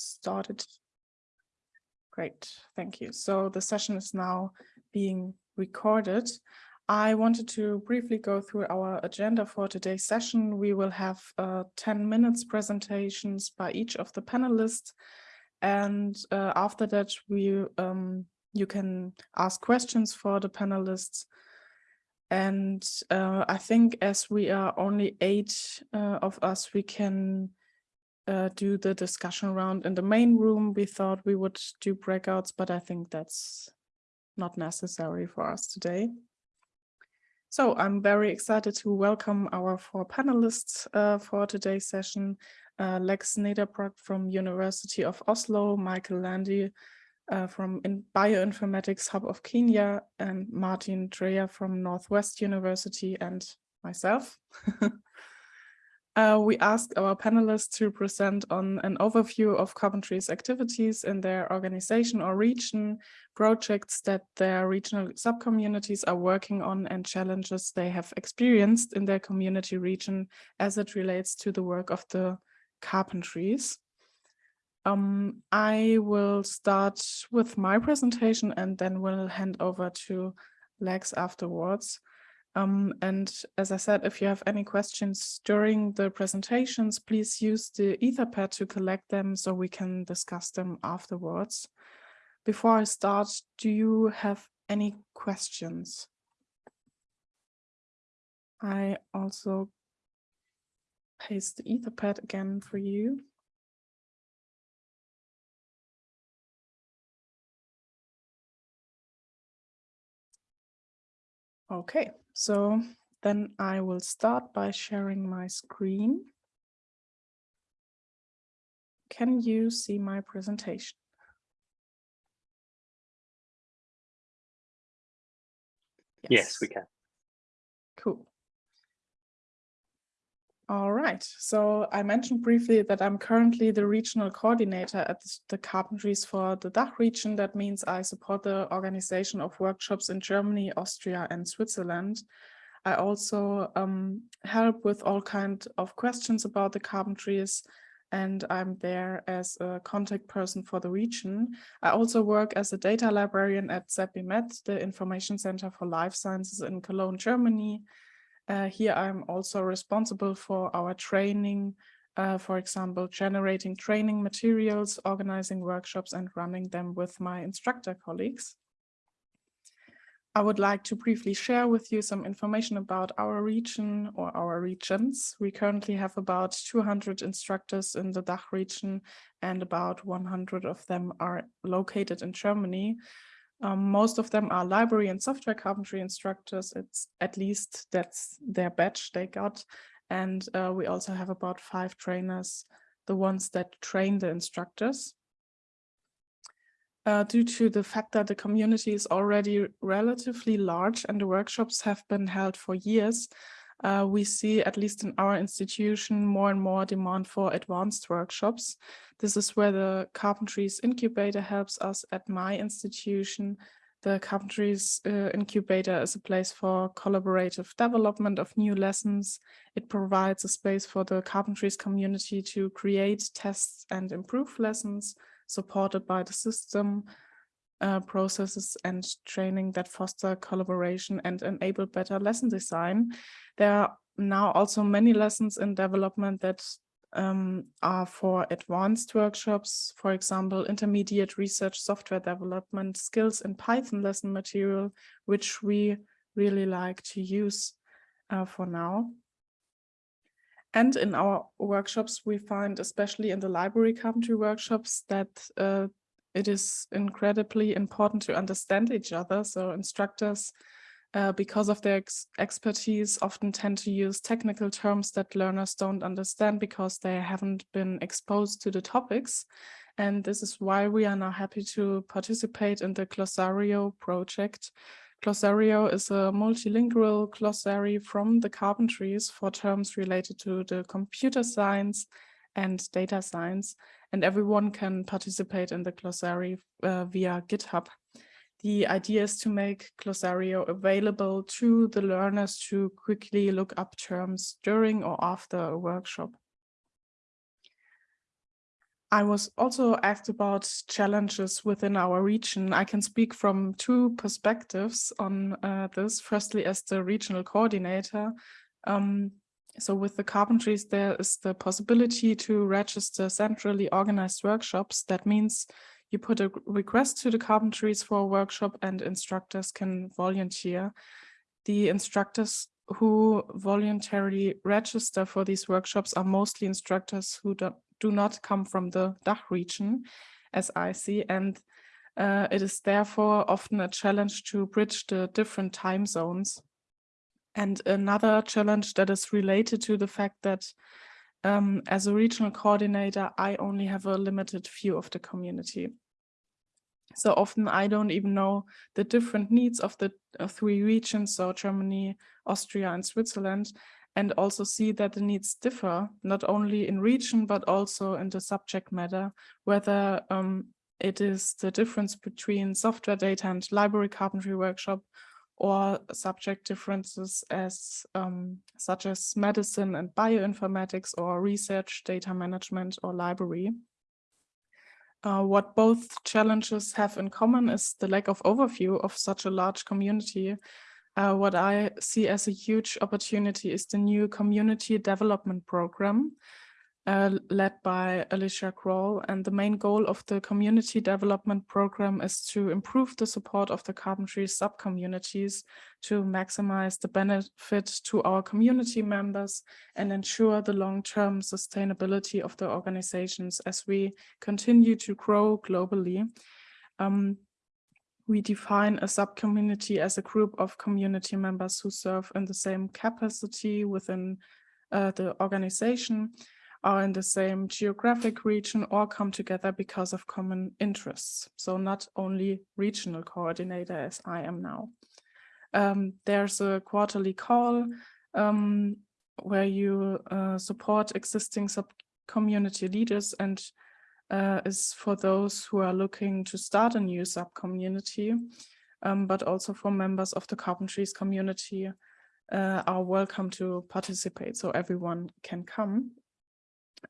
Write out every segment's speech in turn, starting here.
started. Great, thank you. So the session is now being recorded. I wanted to briefly go through our agenda for today's session. We will have uh, 10 minutes presentations by each of the panelists. And uh, after that, we um, you can ask questions for the panelists. And uh, I think as we are only eight uh, of us, we can uh, do the discussion round in the main room. We thought we would do breakouts, but I think that's not necessary for us today. So I'm very excited to welcome our four panelists uh, for today's session. Uh, Lex Nederbragt from University of Oslo, Michael Landy uh, from in Bioinformatics Hub of Kenya, and Martin Dreyer from Northwest University, and myself. Uh, we asked our panelists to present on an overview of Carpentries activities in their organization or region, projects that their regional subcommunities are working on and challenges they have experienced in their community region as it relates to the work of the carpentries. Um, I will start with my presentation and then we'll hand over to Lex afterwards. Um, and as I said, if you have any questions during the presentations, please use the Etherpad to collect them so we can discuss them afterwards. Before I start, do you have any questions? I also paste the Etherpad again for you. Okay, so then I will start by sharing my screen. Can you see my presentation? Yes, yes we can. Cool. All right, so I mentioned briefly that I'm currently the regional coordinator at the Carpentries for the DACH region. That means I support the organization of workshops in Germany, Austria and Switzerland. I also um, help with all kinds of questions about the Carpentries and I'm there as a contact person for the region. I also work as a data librarian at ZB MED, the Information Center for Life Sciences in Cologne, Germany. Uh, here I'm also responsible for our training, uh, for example, generating training materials, organizing workshops and running them with my instructor colleagues. I would like to briefly share with you some information about our region or our regions. We currently have about 200 instructors in the DACH region and about 100 of them are located in Germany. Um, most of them are library and software carpentry instructors. It's at least that's their badge they got. And uh, we also have about five trainers, the ones that train the instructors. Uh, due to the fact that the community is already relatively large and the workshops have been held for years, uh, we see, at least in our institution, more and more demand for advanced workshops. This is where the Carpentries Incubator helps us at my institution. The Carpentries uh, Incubator is a place for collaborative development of new lessons. It provides a space for the Carpentries community to create, test and improve lessons supported by the system uh, processes and training that foster collaboration and enable better lesson design. There are now also many lessons in development that um, are for advanced workshops, for example, intermediate research software development skills in Python lesson material, which we really like to use uh, for now. And in our workshops, we find, especially in the library carpentry workshops, that uh, it is incredibly important to understand each other. So instructors, uh, because of their ex expertise, often tend to use technical terms that learners don't understand because they haven't been exposed to the topics. And this is why we are now happy to participate in the Glosario project. Glosario is a multilingual glossary from the carpentries for terms related to the computer science and data science and everyone can participate in the glossary uh, via GitHub. The idea is to make Glosario available to the learners to quickly look up terms during or after a workshop. I was also asked about challenges within our region. I can speak from two perspectives on uh, this. Firstly, as the regional coordinator, um, so with the carpentries, there is the possibility to register centrally organized workshops. That means you put a request to the carpentries for a workshop and instructors can volunteer. The instructors who voluntarily register for these workshops are mostly instructors who do, do not come from the DACH region, as I see, and uh, it is therefore often a challenge to bridge the different time zones. And another challenge that is related to the fact that um, as a regional coordinator, I only have a limited view of the community. So often I don't even know the different needs of the three regions, so Germany, Austria and Switzerland, and also see that the needs differ, not only in region, but also in the subject matter, whether um, it is the difference between software data and library carpentry workshop or subject differences as um, such as medicine and bioinformatics or research data management or library. Uh, what both challenges have in common is the lack of overview of such a large community. Uh, what I see as a huge opportunity is the new community development program, uh, led by Alycia Crall. And the main goal of the community development program is to improve the support of the carpentry sub-communities to maximize the benefit to our community members and ensure the long-term sustainability of the organizations as we continue to grow globally. Um, we define a sub-community as a group of community members who serve in the same capacity within uh, the organization are in the same geographic region or come together because of common interests. So not only regional coordinator as I am now. Um, there's a quarterly call um, where you uh, support existing sub-community leaders and uh, is for those who are looking to start a new sub-community, um, but also for members of the carpentries community uh, are welcome to participate, so everyone can come.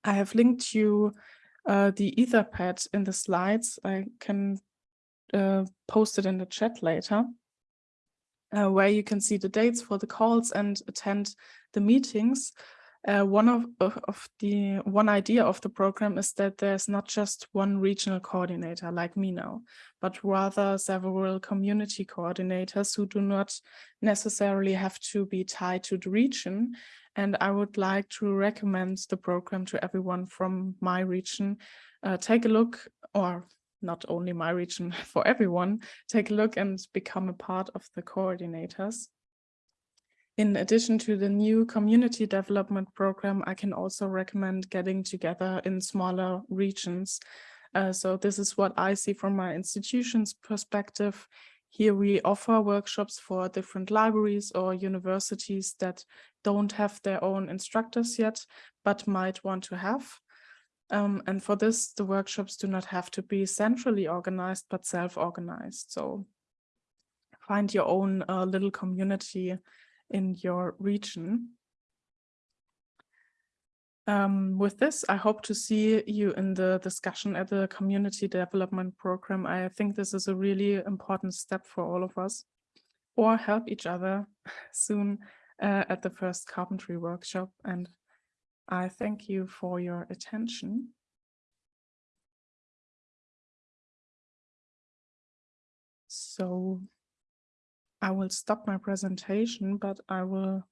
I have linked you uh, the Etherpad in the slides. I can uh, post it in the chat later, uh, where you can see the dates for the calls and attend the meetings. Uh, one of, of, of, the one idea of the program is that there's not just one regional coordinator like me now, but rather several community coordinators who do not necessarily have to be tied to the region and I would like to recommend the program to everyone from my region. Uh, take a look, or not only my region, for everyone, take a look and become a part of the coordinators. In addition to the new community development program, I can also recommend getting together in smaller regions. Uh, so this is what I see from my institution's perspective. Here we offer workshops for different libraries or universities that don't have their own instructors yet, but might want to have. Um, and for this, the workshops do not have to be centrally organized, but self-organized. So find your own uh, little community in your region. Um, with this, I hope to see you in the discussion at the community development program. I think this is a really important step for all of us or help each other soon uh, at the first carpentry workshop. And I thank you for your attention. So I will stop my presentation, but I will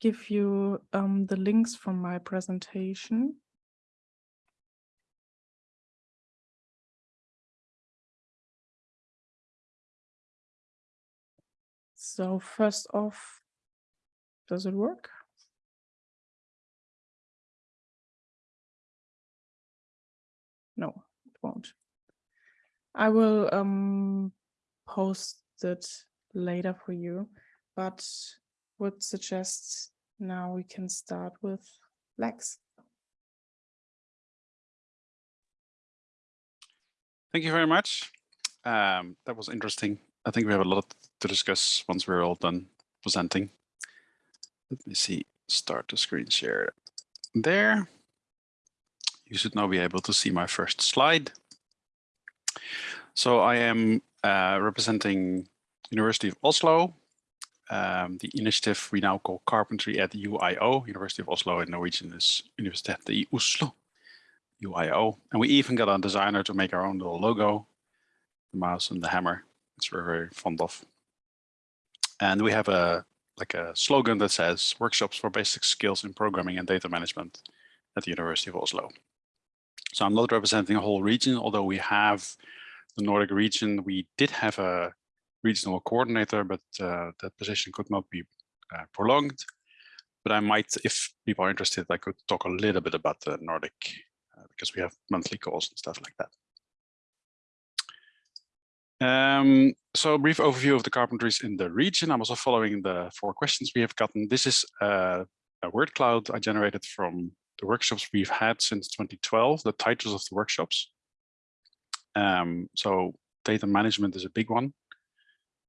give you um, the links from my presentation. So first off, does it work? No, it won't. I will um, post it later for you, but would suggest now we can start with Lex. Thank you very much. Um, that was interesting. I think we have a lot to discuss once we're all done presenting. Let me see, start the screen share there. you should now be able to see my first slide. So I am uh, representing University of Oslo, um, the initiative we now call Carpentry at the UIO, University of Oslo in Norwegian is Universitetet i Oslo, UIO. And we even got a designer to make our own little logo, the mouse and the hammer, which we're very fond of. And we have a like a slogan that says workshops for basic skills in programming and data management at the University of Oslo. So I'm not representing a whole region, although we have the Nordic region. We did have a regional coordinator, but uh, that position could not be uh, prolonged. But I might, if people are interested, I could talk a little bit about the Nordic uh, because we have monthly calls and stuff like that. Um, so a brief overview of the carpentries in the region. I'm also following the four questions we have gotten. This is uh, a word cloud I generated from the workshops we've had since 2012, the titles of the workshops. Um, so data management is a big one.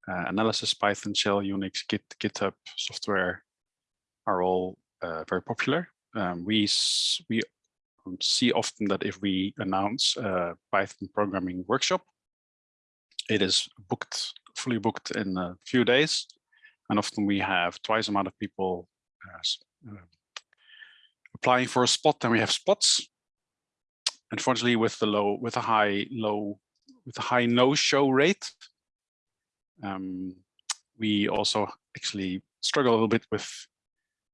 Uh, analysis, Python, Shell, Unix, Git, GitHub software are all uh, very popular. Um, we we see often that if we announce a Python programming workshop, it is booked, fully booked in a few days. And often we have twice the amount of people uh, uh, applying for a spot than we have spots. And unfortunately, with the low, with a high low, with a high no-show rate, um, we also actually struggle a little bit with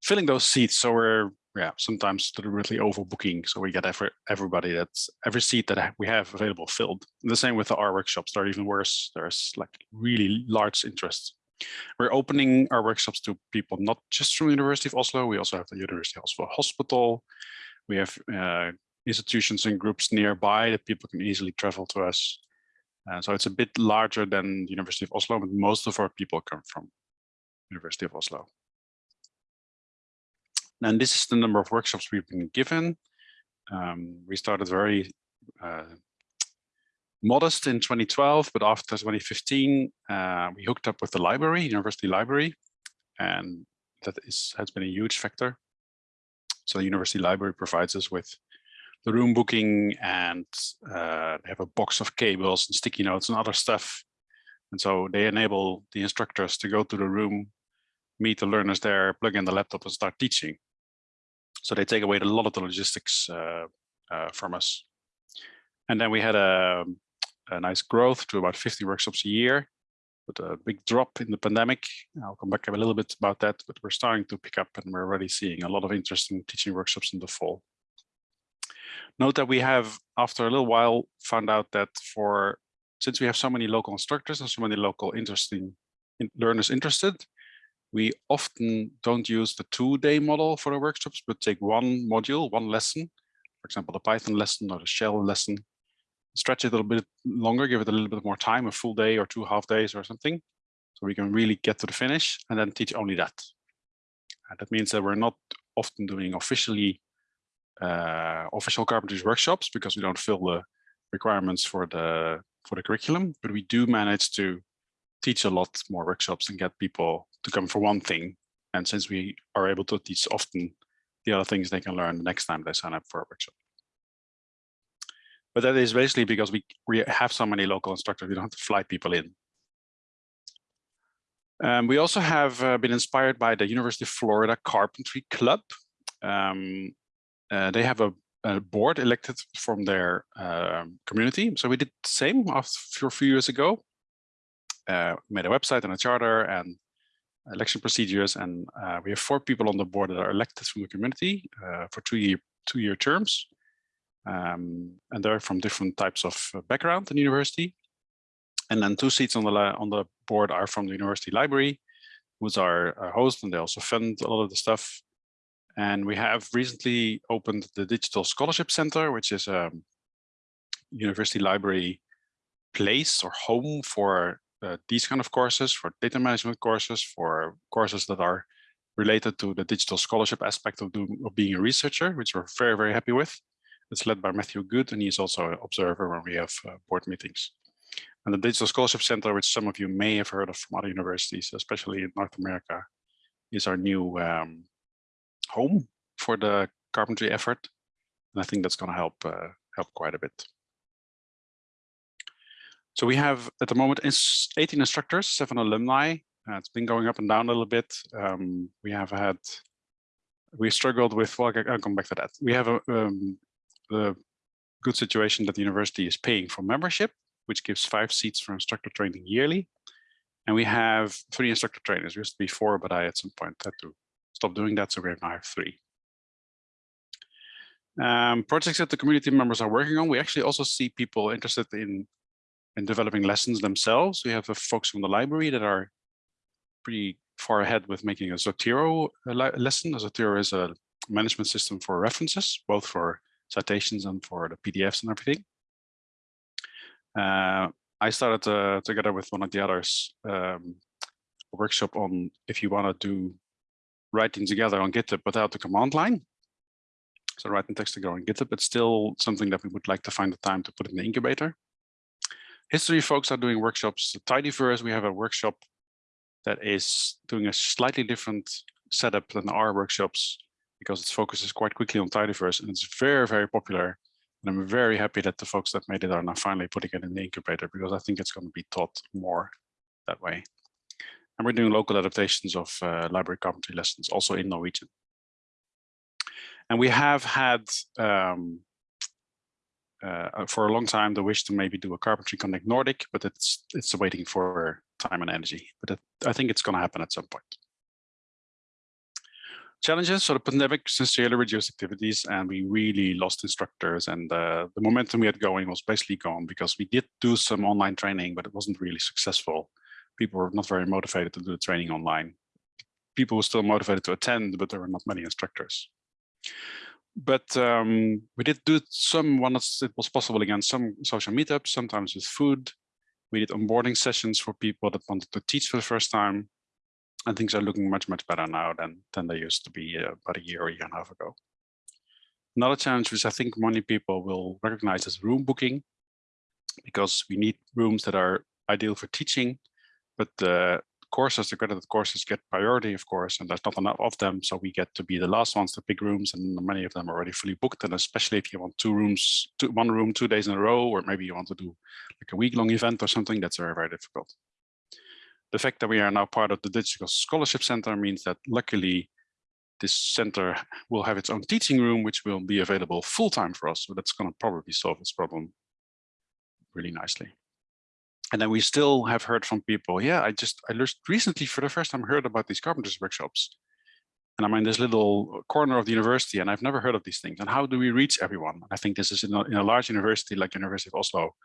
filling those seats. So we're yeah sometimes deliberately overbooking. So we get every, everybody that's every seat that we have available filled. The same with the R workshops. They're even worse. There's like really large interest. We're opening our workshops to people not just from University of Oslo. We also have the University of Oslo Hospital. We have uh, institutions and groups nearby that people can easily travel to us. Uh, so it's a bit larger than the University of Oslo, but most of our people come from University of Oslo. And this is the number of workshops we've been given. Um, we started very uh, modest in 2012, but after 2015, uh, we hooked up with the library, University Library, and that is has been a huge factor. So the University Library provides us with the room booking and uh, they have a box of cables and sticky notes and other stuff. And so they enable the instructors to go to the room, meet the learners there, plug in the laptop and start teaching. So they take away a lot of the logistics uh, uh, from us. And then we had a, a nice growth to about 50 workshops a year, but a big drop in the pandemic. I'll come back a little bit about that, but we're starting to pick up and we're already seeing a lot of interesting teaching workshops in the fall. Note that we have, after a little while, found out that for since we have so many local instructors and so many local interesting learners interested, we often don't use the two-day model for the workshops, but take one module, one lesson, for example, the Python lesson or the Shell lesson, stretch it a little bit longer, give it a little bit more time, a full day or two half days or something, so we can really get to the finish and then teach only that. And that means that we're not often doing officially uh, official carpentry workshops because we don't fill the requirements for the for the curriculum, but we do manage to teach a lot more workshops and get people to come for one thing. And since we are able to teach often the other things they can learn the next time they sign up for a workshop. But that is basically because we, we have so many local instructors, we don't have to fly people in. Um, we also have uh, been inspired by the University of Florida Carpentry Club. Um, uh, they have a, a, board elected from their uh, community. So we did the same a few years ago. Uh, made a website and a charter and election procedures, and uh, we have four people on the board that are elected from the community uh, for two year two year terms, um, and they're from different types of uh, background in university. And then two seats on the on the board are from the university library, who's our, our host, and they also fund a lot of the stuff. And we have recently opened the Digital Scholarship Center, which is a university library place or home for uh, these kind of courses, for data management courses, for courses that are related to the digital scholarship aspect of, doing, of being a researcher, which we're very, very happy with. It's led by Matthew Good, and he's also an observer when we have uh, board meetings. And the Digital Scholarship Center, which some of you may have heard of from other universities, especially in North America, is our new um, home for the carpentry effort. And I think that's going to help uh, help quite a bit. So we have at the moment 18 instructors, seven alumni. Uh, it's been going up and down a little bit. Um, we have had, we struggled with, well, I'll come back to that. We have a, um, the good situation that the university is paying for membership, which gives five seats for instructor training yearly. And we have three instructor trainers. There used to be four, but I at some point had to stop doing that. So we now have three. Um, projects that the community members are working on, we actually also see people interested in, in developing lessons themselves. We have folks from the library that are pretty far ahead with making a Zotero lesson. Zotero is a management system for references, both for citations and for the PDFs and everything. Uh, I started uh, together with one of the others um, a workshop on if you want to do writing together on GitHub without the command line. So writing text together on GitHub, it's still something that we would like to find the time to put in the incubator. History folks are doing workshops. Tidyverse, we have a workshop that is doing a slightly different setup than our workshops because its focus is quite quickly on tidyverse and it's very, very popular. And I'm very happy that the folks that made it are now finally putting it in the incubator because I think it's going to be taught more that way. And we're doing local adaptations of uh, library carpentry lessons also in Norwegian. And we have had um, uh, for a long time the wish to maybe do a carpentry connect Nordic, but it's it's waiting for time and energy. But it, I think it's going to happen at some point. Challenges, so the pandemic sincerely reduced activities and we really lost instructors and uh, the momentum we had going was basically gone because we did do some online training, but it wasn't really successful. People were not very motivated to do the training online. People were still motivated to attend, but there were not many instructors. But um, we did do some once it was possible again, some social meetups, sometimes with food. We did onboarding sessions for people that wanted to teach for the first time and things are looking much, much better now than, than they used to be uh, about a year or a year and a half ago. Another challenge which I think many people will recognize is room booking, because we need rooms that are ideal for teaching, but the courses, the accredited courses get priority, of course, and there's not enough of them. So we get to be the last ones to big rooms and many of them are already fully booked. And especially if you want two rooms, two, one room, two days in a row, or maybe you want to do like a week long event or something, that's very, very difficult. The fact that we are now part of the Digital Scholarship Center means that luckily this center will have its own teaching room, which will be available full time for us. So that's going to probably solve this problem really nicely. And then we still have heard from people, yeah, I just, I just recently for the first time heard about these carpentries workshops. And I'm in this little corner of the university and I've never heard of these things. And how do we reach everyone? I think this is in a, in a large university like University of Oslo,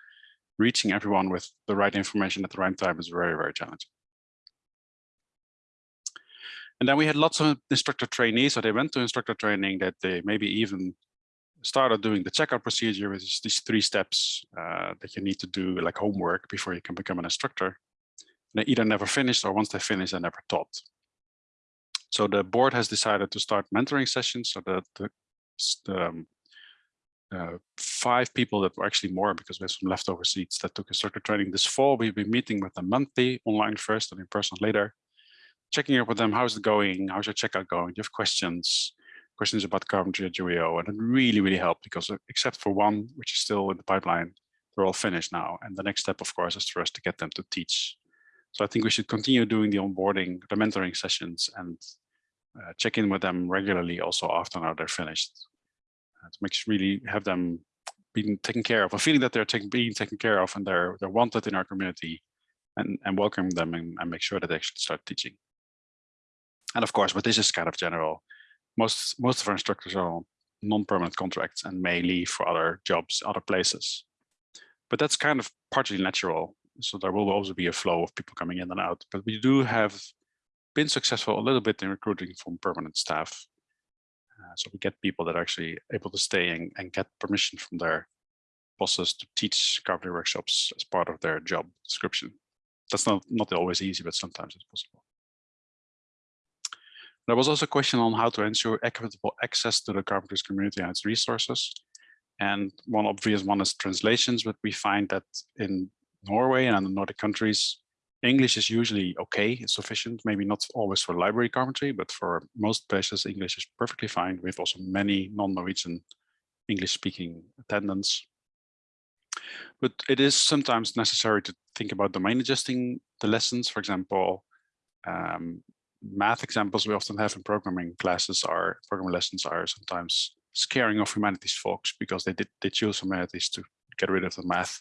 reaching everyone with the right information at the right time is very, very challenging. And then we had lots of instructor trainees. So they went to instructor training that they maybe even started doing the checkout procedure, which is these three steps uh, that you need to do like homework before you can become an instructor. And they either never finished or once they finished, they never taught. So the board has decided to start mentoring sessions so that the, um, uh, five people that were actually more because we have some leftover seats that took instructor training this fall. We've been meeting with them monthly, online first and in person later checking up with them. How's it going? How's your checkout going? Do you have questions? Questions about carpentry at UIO? And it really, really helped because uh, except for one, which is still in the pipeline, they're all finished now. And the next step, of course, is for us to get them to teach. So I think we should continue doing the onboarding, the mentoring sessions and uh, check in with them regularly also after now they're finished. Uh, to make sure really have them being taken care of, a feeling that they're taken, being taken care of and they're, they're wanted in our community and, and welcome them and, and make sure that they actually start teaching. And of course, but this is kind of general. Most most of our instructors are on non-permanent contracts and may leave for other jobs, other places. But that's kind of partly natural. So there will also be a flow of people coming in and out. But we do have been successful a little bit in recruiting from permanent staff. Uh, so we get people that are actually able to stay and, and get permission from their bosses to teach carpentry workshops as part of their job description. That's not, not always easy, but sometimes it's possible. There was also a question on how to ensure equitable access to the carpentries community and its resources. And one obvious one is translations, but we find that in Norway and the Nordic countries, English is usually okay, it's sufficient, maybe not always for library carpentry, but for most places, English is perfectly fine. We have also many non-Norwegian English speaking attendance. But it is sometimes necessary to think about domain adjusting the lessons. For example, um, math examples we often have in programming classes are programming lessons are sometimes scaring off humanities folks because they did they choose humanities to get rid of the math.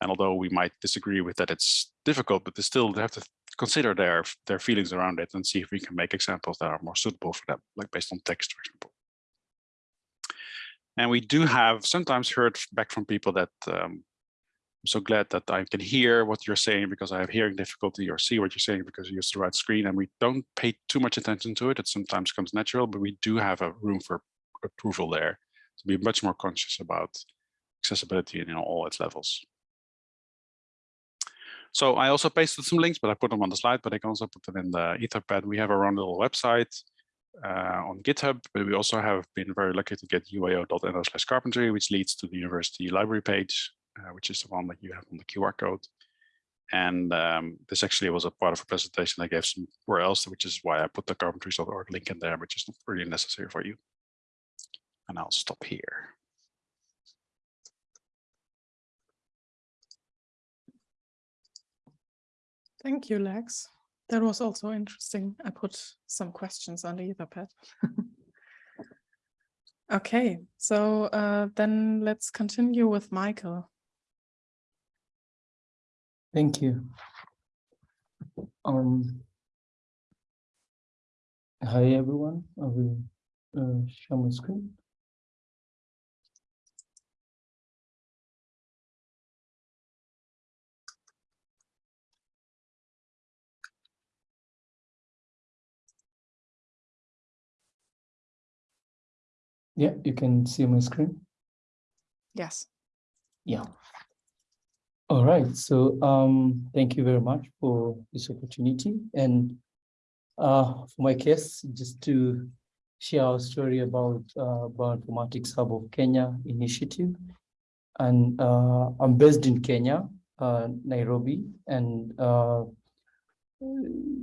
And although we might disagree with that, it's difficult, but they still have to consider their their feelings around it and see if we can make examples that are more suitable for them, like based on text, for example. And we do have sometimes heard back from people that um, I'm so glad that I can hear what you're saying because I have hearing difficulty or see what you're saying because you use the right screen and we don't pay too much attention to it. It sometimes comes natural, but we do have a room for approval there to be much more conscious about accessibility in you know, all its levels. So I also pasted some links, but I put them on the slide, but I can also put them in the Etherpad. We have our own little website uh, on GitHub, but we also have been very lucky to get uio.no slash carpentry, which leads to the university library page, uh, which is the one that you have on the QR code. And um, this actually was a part of a presentation I gave somewhere else, which is why I put the carpentries.org link in there, which is not really necessary for you. And I'll stop here. Thank you, Lex. That was also interesting. I put some questions on the Etherpad. okay, so uh, then let's continue with Michael. Thank you. Um, hi, everyone. I will uh, share my screen. Yeah, you can see my screen. Yes. Yeah. All right. So um, thank you very much for this opportunity. And uh, for my case, just to share our story about uh, Bioinformatics Hub of Kenya initiative. And uh, I'm based in Kenya, uh, Nairobi, and uh,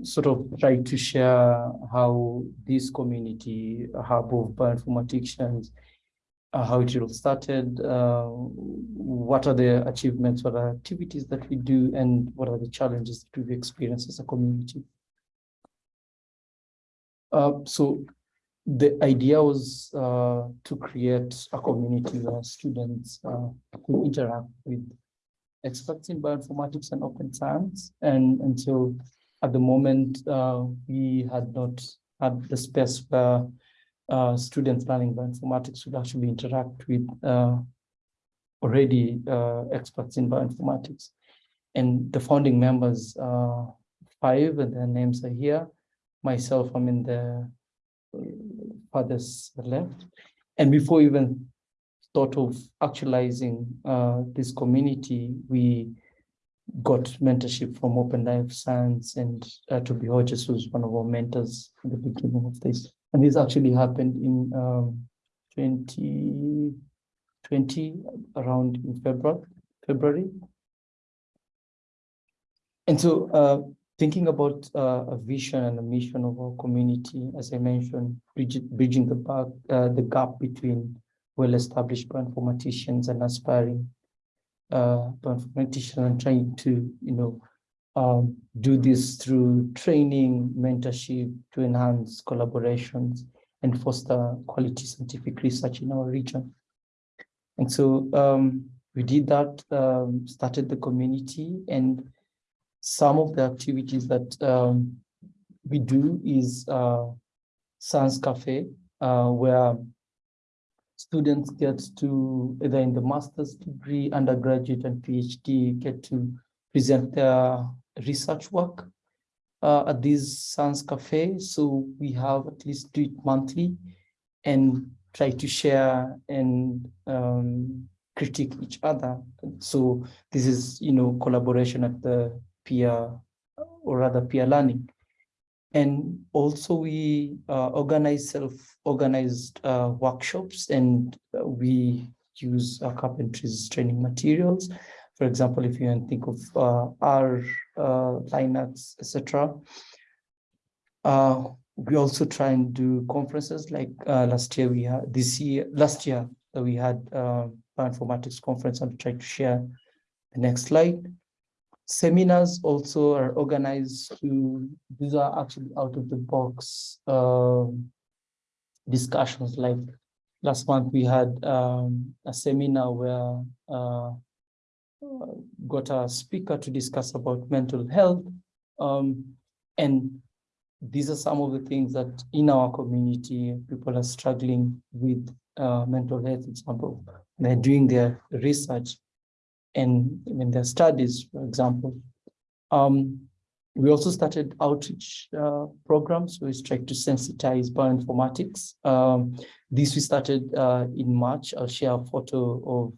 sort of try to share how this community hub of bioinformaticians, how it all started, uh, what are the achievements, what are activities that we do, and what are the challenges that we've experienced as a community. Uh, so the idea was uh, to create a community where students uh, could interact with experts in bioinformatics and open science. And, and so at the moment, uh, we had not had the space where uh, students learning bioinformatics would actually interact with uh, already uh, experts in bioinformatics. And the founding members, uh, five, and their names are here. Myself, I'm in the farthest left. And before even thought of actualizing uh, this community, we got mentorship from Open Life Science and uh, Toby Hodges, who's one of our mentors at the beginning of this. And this actually happened in um, 2020, around in February. February. And so uh, thinking about uh, a vision and a mission of our community, as I mentioned, bridging the, back, uh, the gap between well-established bioinformaticians and aspiring uh, mathematician and trying to, you know, um, do this through training, mentorship to enhance collaborations and foster quality scientific research in our region. And so um, we did that, um, started the community and some of the activities that um, we do is uh, Science Cafe, uh, where students get to either in the master's degree, undergraduate and PhD get to present their research work uh, at this science cafe. So we have at least do it monthly and try to share and um, critique each other. So this is, you know, collaboration at the peer or rather peer learning. And also we uh, organize self-organized uh, workshops and we use uh, carpentry's training materials. For example, if you think of uh, R, uh, Linux, etc. Uh, we also try and do conferences like last year we had this year, last year we had uh, bioinformatics conference. I'll try to share the next slide. Seminars also are organized to, these are actually out of the box um, discussions like last month we had um, a seminar where uh, uh, got a speaker to discuss about mental health. Um, and these are some of the things that in our community, people are struggling with uh, mental health for example. They're doing their research and in their studies, for example. Um, we also started outreach uh, programs. We tried to sensitize bioinformatics. Um, this we started uh, in March. I'll share a photo of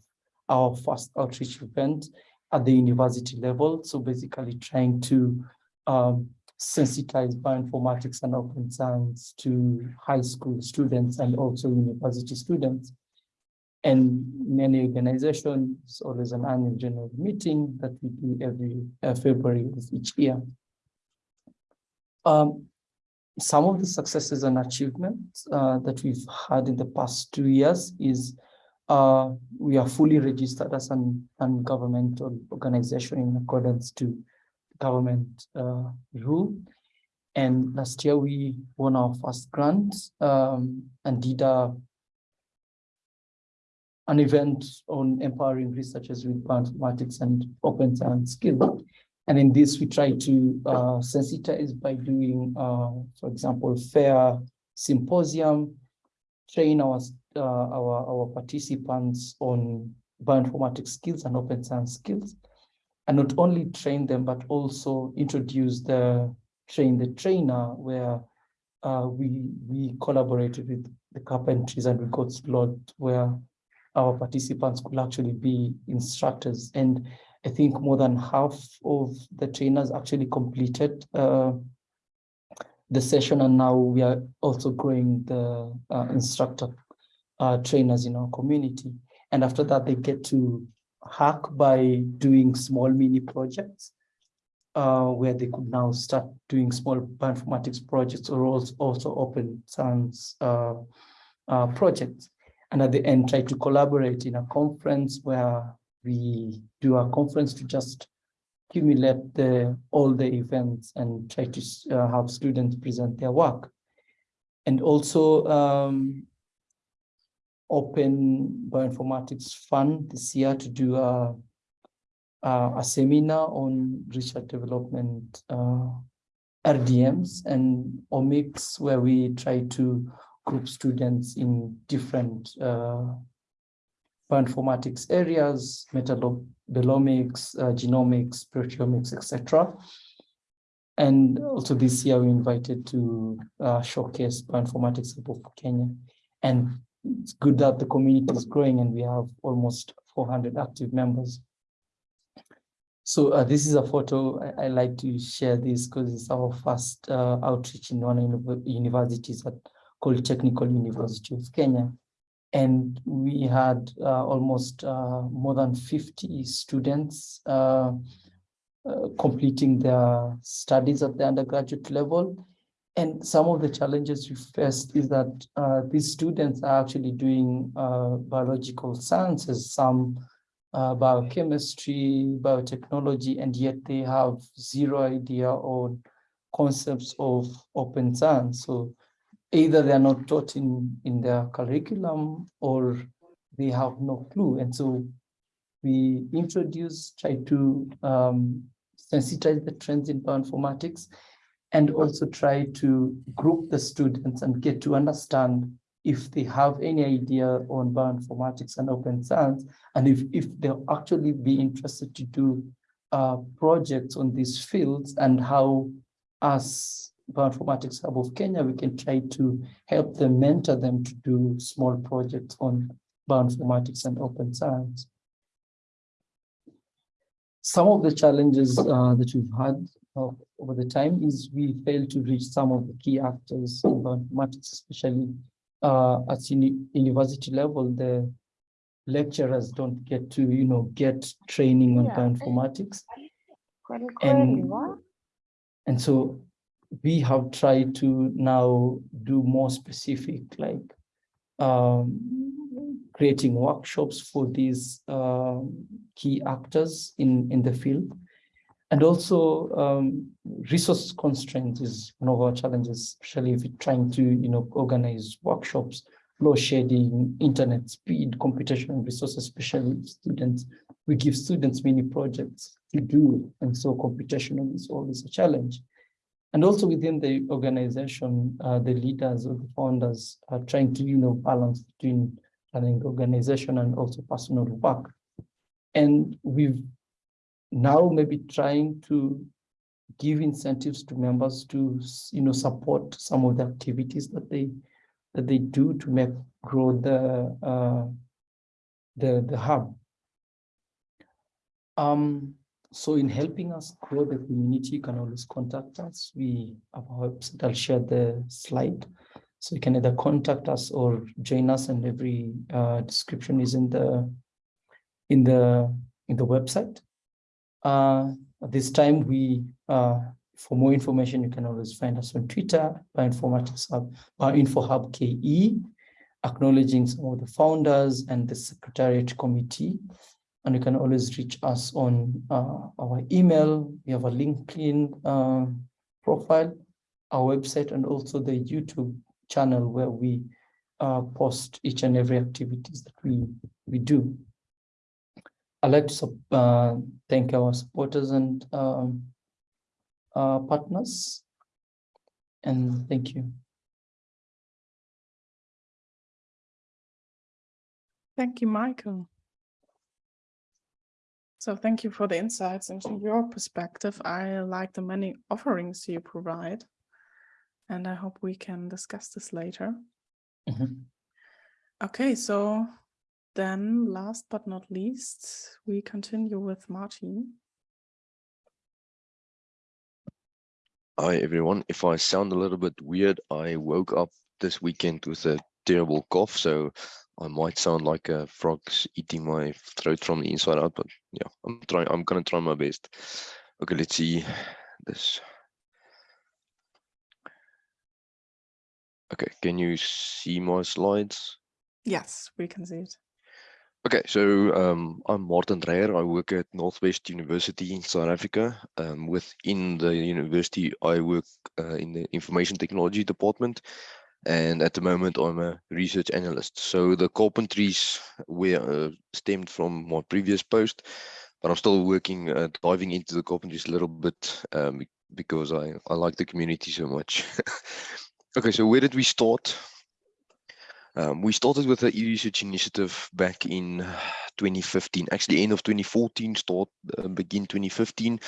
our first outreach event at the university level. So basically trying to um, sensitize bioinformatics and open science to high school students and also university students. And many organizations, always an annual general meeting that we do every uh, February of each year. Um, some of the successes and achievements uh, that we've had in the past two years is uh, we are fully registered as an non-governmental organization in accordance to government uh, rule. And last year we won our first grant um, and did a, an event on empowering researchers with bioinformatics and open science skills. And in this, we try to uh, sensitize by doing, uh, for example, fair symposium, train our, uh, our, our participants on bioinformatics skills and open science skills, and not only train them, but also introduce the train the trainer where uh, we, we collaborated with the carpentries and we got slot where our participants could actually be instructors. And I think more than half of the trainers actually completed uh, the session and now we are also growing the uh, instructor uh, trainers in our community. And after that, they get to hack by doing small mini projects uh, where they could now start doing small bioinformatics projects or also, also open science uh, uh, projects. And at the end, try to collaborate in a conference where we do a conference to just accumulate the all the events and try to uh, have students present their work. And also um, open bioinformatics fund this year to do a, a, a seminar on research development uh, RDMs and omics where we try to group students in different uh, bioinformatics areas, metabolomics, uh, genomics, proteomics, etc. And also this year we invited to uh, showcase bioinformatics of Kenya. And it's good that the community is growing and we have almost 400 active members. So uh, this is a photo. I, I, like to share this because it's our first uh, outreach in one of the universities at called Technical University of Kenya and we had uh, almost uh, more than 50 students uh, uh, completing their studies at the undergraduate level. And some of the challenges we faced is that uh, these students are actually doing uh, biological sciences, some biochemistry, biotechnology, and yet they have zero idea on concepts of open science. So either they are not taught in, in their curriculum or they have no clue. And so we introduce, try to um, sensitize the trends in bioinformatics and also try to group the students and get to understand if they have any idea on bioinformatics and open science, and if, if they'll actually be interested to do uh, projects on these fields and how us Bioinformatics Hub of Kenya, we can try to help them, mentor them to do small projects on bioinformatics and open science. Some of the challenges uh, that we've had uh, over the time is we fail to reach some of the key actors in bioinformatics, especially uh, at uni university level. The lecturers don't get to, you know, get training on yeah. bioinformatics. And, and so we have tried to now do more specific, like um, creating workshops for these um, key actors in, in the field. And also um, resource constraints is one of our challenges, especially if you're trying to, you know, organize workshops, load shedding, internet speed, computational resources, especially students. We give students many projects to do, and so computational is always a challenge. And also within the organization, uh, the leaders or the founders are trying to, you know, balance between running organization and also personal work. And we've now maybe trying to give incentives to members to, you know, support some of the activities that they that they do to make grow the uh, the the hub. Um, so in helping us grow the community, you can always contact us. We have our website. I'll share the slide. So you can either contact us or join us and every uh, description is in the in the in the website. Uh, at this time, we uh, for more information, you can always find us on Twitter, Bioinformatics Hub, Bioinfo Hub KE, acknowledging some of the founders and the Secretariat Committee. And you can always reach us on uh, our email. We have a LinkedIn uh, profile, our website, and also the YouTube channel where we uh, post each and every activities that we, we do. I'd like to uh, thank our supporters and um, uh, partners. And thank you. Thank you, Michael. So thank you for the insights into your perspective. I like the many offerings you provide. And I hope we can discuss this later. Mm -hmm. Okay, so then last but not least, we continue with Martin. Hi everyone. If I sound a little bit weird, I woke up this weekend with a terrible cough, so I might sound like a frog's eating my throat from the inside out, but yeah, I'm trying I'm gonna try my best. Okay, let's see this. Okay, can you see my slides? Yes, we can see it. Okay, so um, I'm Martin Dreyer. I work at Northwest University in South Africa. Um, within the university, I work uh, in the information technology department. And at the moment, I'm a research analyst. So the carpentries were uh, stemmed from my previous post, but I'm still working, uh, diving into the carpentries a little bit um, because I, I like the community so much. okay, so where did we start? Um, we started with the e-research initiative back in 2015, actually end of 2014, start uh, begin 2015,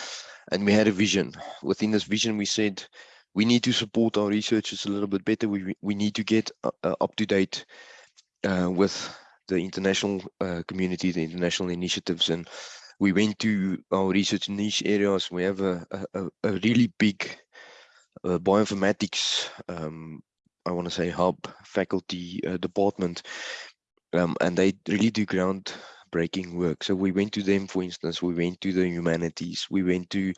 and we had a vision. Within this vision, we said we need to support our researchers a little bit better. We we need to get uh, uh up to date uh, with the international uh, community, the international initiatives, and we went to our research niche areas. We have a a, a really big uh, bioinformatics um, I want to say hub faculty uh, department, um, and they really do groundbreaking work. So we went to them, for instance, we went to the humanities, we went to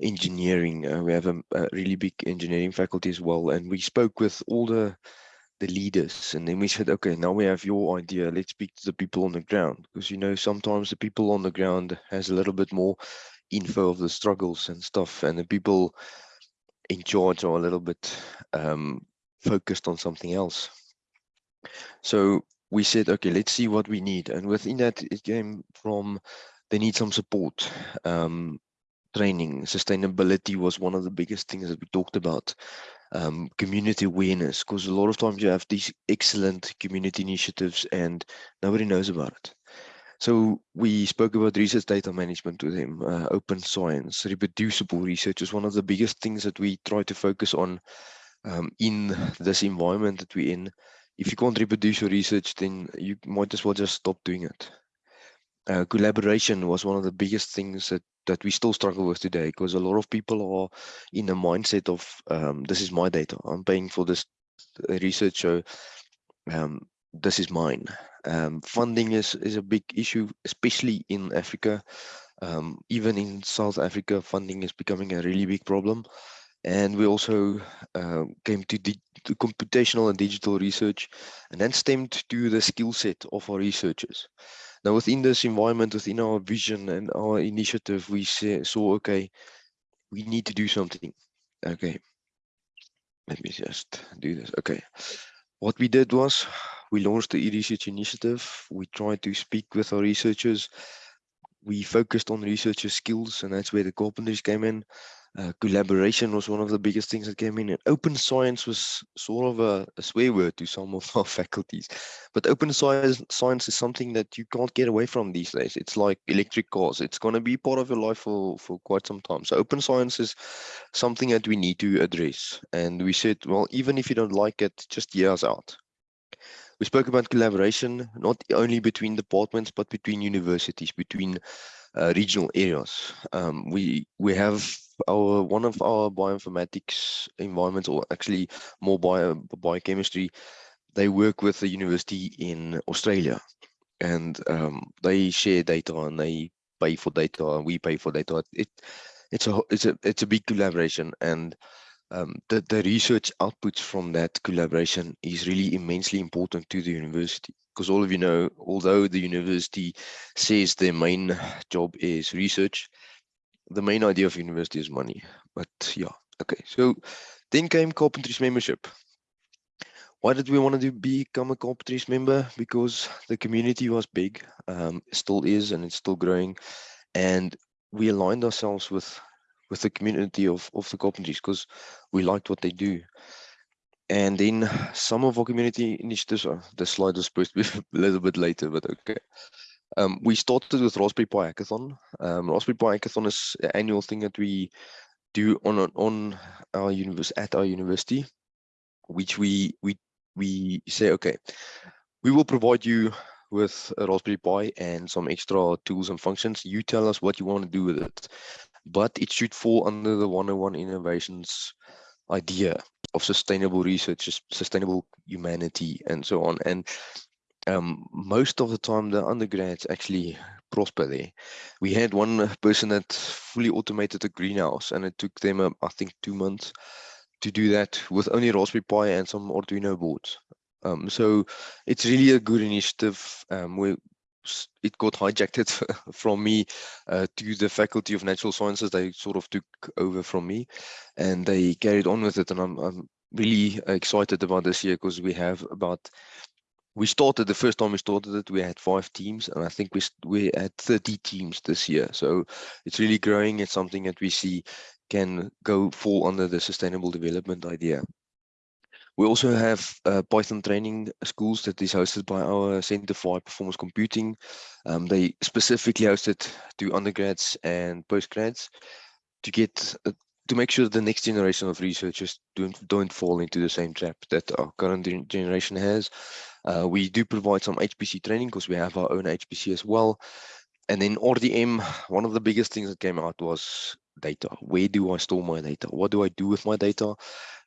engineering. Uh, we have a, a, really big engineering faculty as well, and we spoke with all the the leaders, and then we said, okay, now we have your idea. Let's speak to the people on the ground, because you know sometimes the people on the ground has a little bit more info of the struggles and stuff, and the people in charge are a little bit um, focused on something else. So we said, okay, let's see what we need. And within that, it came from they need some support. Um, training, sustainability was one of the biggest things that we talked about. Um, community awareness, because a lot of times you have these excellent community initiatives and nobody knows about it. So we spoke about research data management with him, uh, open science, reproducible research is one of the biggest things that we try to focus on um, in this environment that we're in, if you can't reproduce your research, then you might as well just stop doing it. Uh, collaboration was one of the biggest things that that we still struggle with today because a lot of people are in the mindset of um, this is my data. I'm paying for this research so um, this is mine. Um, funding is is a big issue especially in africa. Um, even in south africa funding is becoming a really big problem. And we also uh, came to comput computational and digital research, and then stemmed to the skill set of our researchers. Now, within this environment, within our vision and our initiative, we saw, okay, we need to do something. Okay, let me just do this. Okay, what we did was we launched the e-research initiative. We tried to speak with our researchers. We focused on researcher skills, and that's where the carpentries came in. Uh, collaboration was one of the biggest things that came in and open science was sort of a, a, swear word to some of our faculties. But open science science is something that you can't get away from these days. It's like electric cars. It's going to be part of your life for for quite some time. So open science is something that we need to address. And we said well even if you don't like it just hear us out. We spoke about collaboration not only between departments but between universities between uh, regional areas. Um, we we have our one of our bioinformatics environments, or actually more bio biochemistry. They work with a university in Australia, and um, they share data and they pay for data, and we pay for data. It it's a it's a it's a big collaboration, and um, the the research outputs from that collaboration is really immensely important to the university because all of you know, although the university says their main job is research, the main idea of university is money. But yeah, okay. So then came Carpentries membership. Why did we want to become a Carpentries member? Because the community was big, um, still is, and it's still growing. And we aligned ourselves with with the community of, of the Carpentries because we liked what they do. And then some of our community initiatives, oh, the slide was supposed to be a little bit later, but okay. Um, we started with Raspberry Pi Hackathon. Um, Raspberry Pi Hackathon is an annual thing that we do on on our at our university, which we we we say, okay, we will provide you with a Raspberry Pi and some extra tools and functions. You tell us what you want to do with it, but it should fall under the 101 innovations idea of sustainable research, sustainable humanity, and so on. And um, most of the time, the undergrads actually prosper there. We had one person that fully automated a greenhouse, and it took them, uh, I think, two months to do that with only Raspberry Pi and some Arduino boards. Um, so it's really a good initiative. Um, we it got hijacked from me uh, to the faculty of natural sciences. They sort of took over from me and they carried on with it and i'm, I'm really excited about this year because we have about we started the first time we started it we had five teams and i think we we had 30 teams this year. So it's really growing. It's something that we see can go fall under the sustainable development idea we also have uh, Python training schools that is hosted by our Center for High Performance Computing. Um, they specifically hosted to undergrads and postgrads to get uh, to make sure the next generation of researchers don't don't fall into the same trap that our current generation has. Uh, we do provide some HPC training because we have our own HPC as well. And then RDM, one of the biggest things that came out was data. Where do I store my data? What do I do with my data?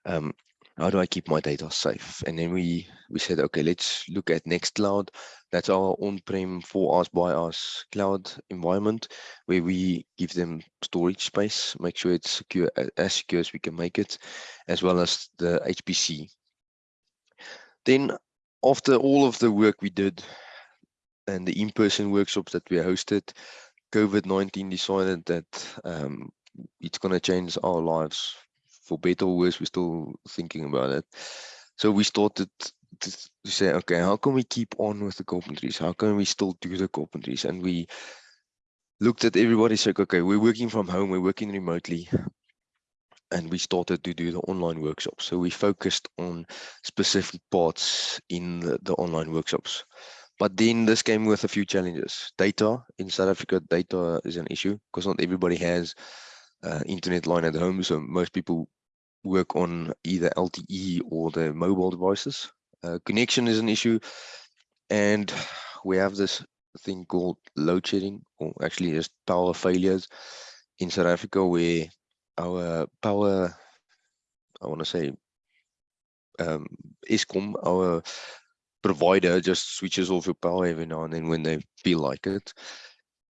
Um, how do I keep my data safe? And then we we said, okay, let's look at Nextcloud. That's our on-prem for us by us cloud environment where we give them storage space, make sure it's secure as secure as we can make it, as well as the HPC. Then after all of the work we did and the in-person workshops that we hosted, COVID-19 decided that um, it's going to change our lives for better or worse, we're still thinking about it. So we started to, to say, okay, how can we keep on with the carpentries? How can we still do the carpentries? And we looked at everybody said, okay, we're working from home, we're working remotely. And we started to do the online workshops. So we focused on specific parts in the, the online workshops. But then this came with a few challenges. Data in South Africa, data is an issue because not everybody has uh, internet line at home. So most people work on either LTE or the mobile devices. Uh, connection is an issue, and we have this thing called load shedding, or actually just power failures in South Africa, where our power, I want to say, um, Eskom, our provider, just switches off your power every now and then when they feel like it.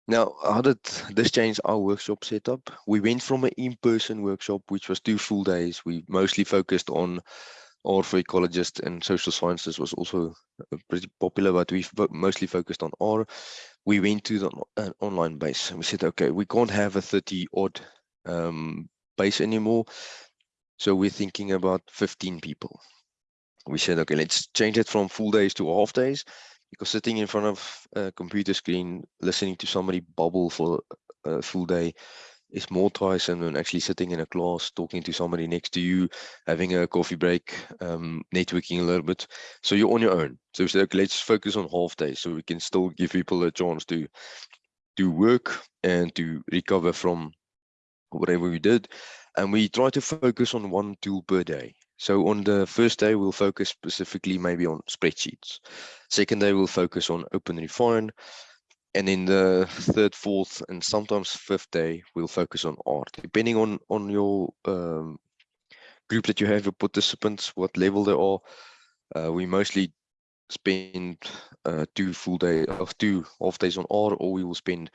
Now, how did this change our workshop setup? We went from an in-person workshop, which was two full days. We mostly focused on R for ecologists and social sciences was also uh, pretty popular, but we've mostly focused on R. We went to the uh, online base and we said, okay, we can't have a 30 odd um, base anymore. So we're thinking about 15 people. We said, okay, let's change it from full days to half days because sitting in front of a computer screen, listening to somebody bubble for a full day is more tiresome than actually sitting in a class, talking to somebody next to you, having a coffee break, um, networking a little bit. So you're on your own. So we said, okay, let's focus on half days so we can still give people a chance to do work and to recover from whatever we did. And we try to focus on one tool per day. So on the first day, we'll focus specifically maybe on spreadsheets. Second day, we'll focus on Open Refine. And in the third, fourth, and sometimes fifth day, we'll focus on R, depending on, on your um, group that you have, your participants, what level they are. Uh, we mostly spend uh, two full day of two half days on R, or we will spend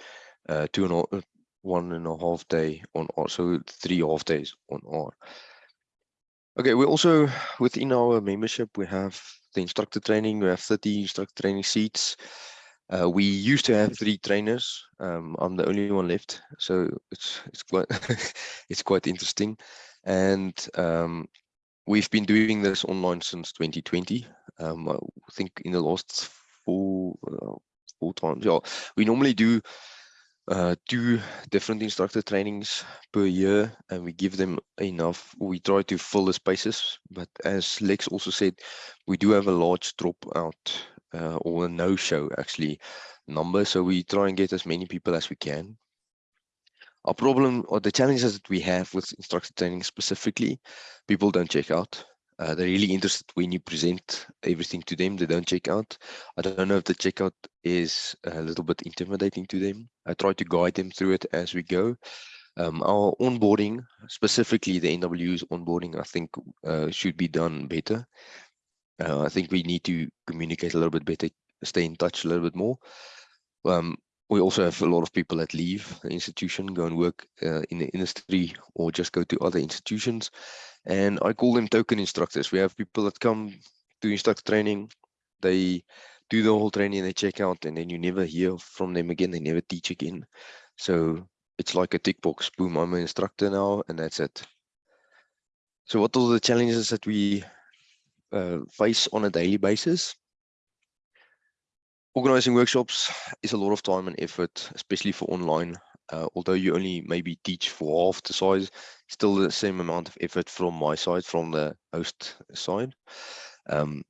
uh, two and a, one and a half day on R, so three half days on R. Okay, we also within our membership we have the instructor training. We have 30 instructor training seats. Uh, we used to have three trainers. Um, I'm the only one left, so it's it's quite it's quite interesting, and um, we've been doing this online since 2020. Um, I think in the last four uh, four times. Yeah, we normally do uh, two different instructor trainings per year, and we give them enough. We try to fill the spaces, but as Lex also said, we do have a large dropout uh, or a no-show actually number. So we try and get as many people as we can. Our problem or the challenges that we have with instructor training specifically, people don't check out. Uh, they're really interested when you present everything to them. They don't check out. I don't know if the checkout is a little bit intimidating to them. I try to guide them through it as we go. Um, our onboarding, specifically the NW's onboarding, I think uh, should be done better. Uh, I think we need to communicate a little bit better, stay in touch a little bit more. Um, we also have a lot of people that leave the institution, go and work uh, in the industry or just go to other institutions. And I call them token instructors. We have people that come to instructor training, they do the whole training, they check out, and then you never hear from them again. They never teach again. So it's like a tick box. Boom, I'm an instructor now, and that's it. So what are the challenges that we uh, face on a daily basis. Organizing workshops is a lot of time and effort, especially for online. Uh, although you only maybe teach for half the size, still the same amount of effort from my side, from the host side. Um,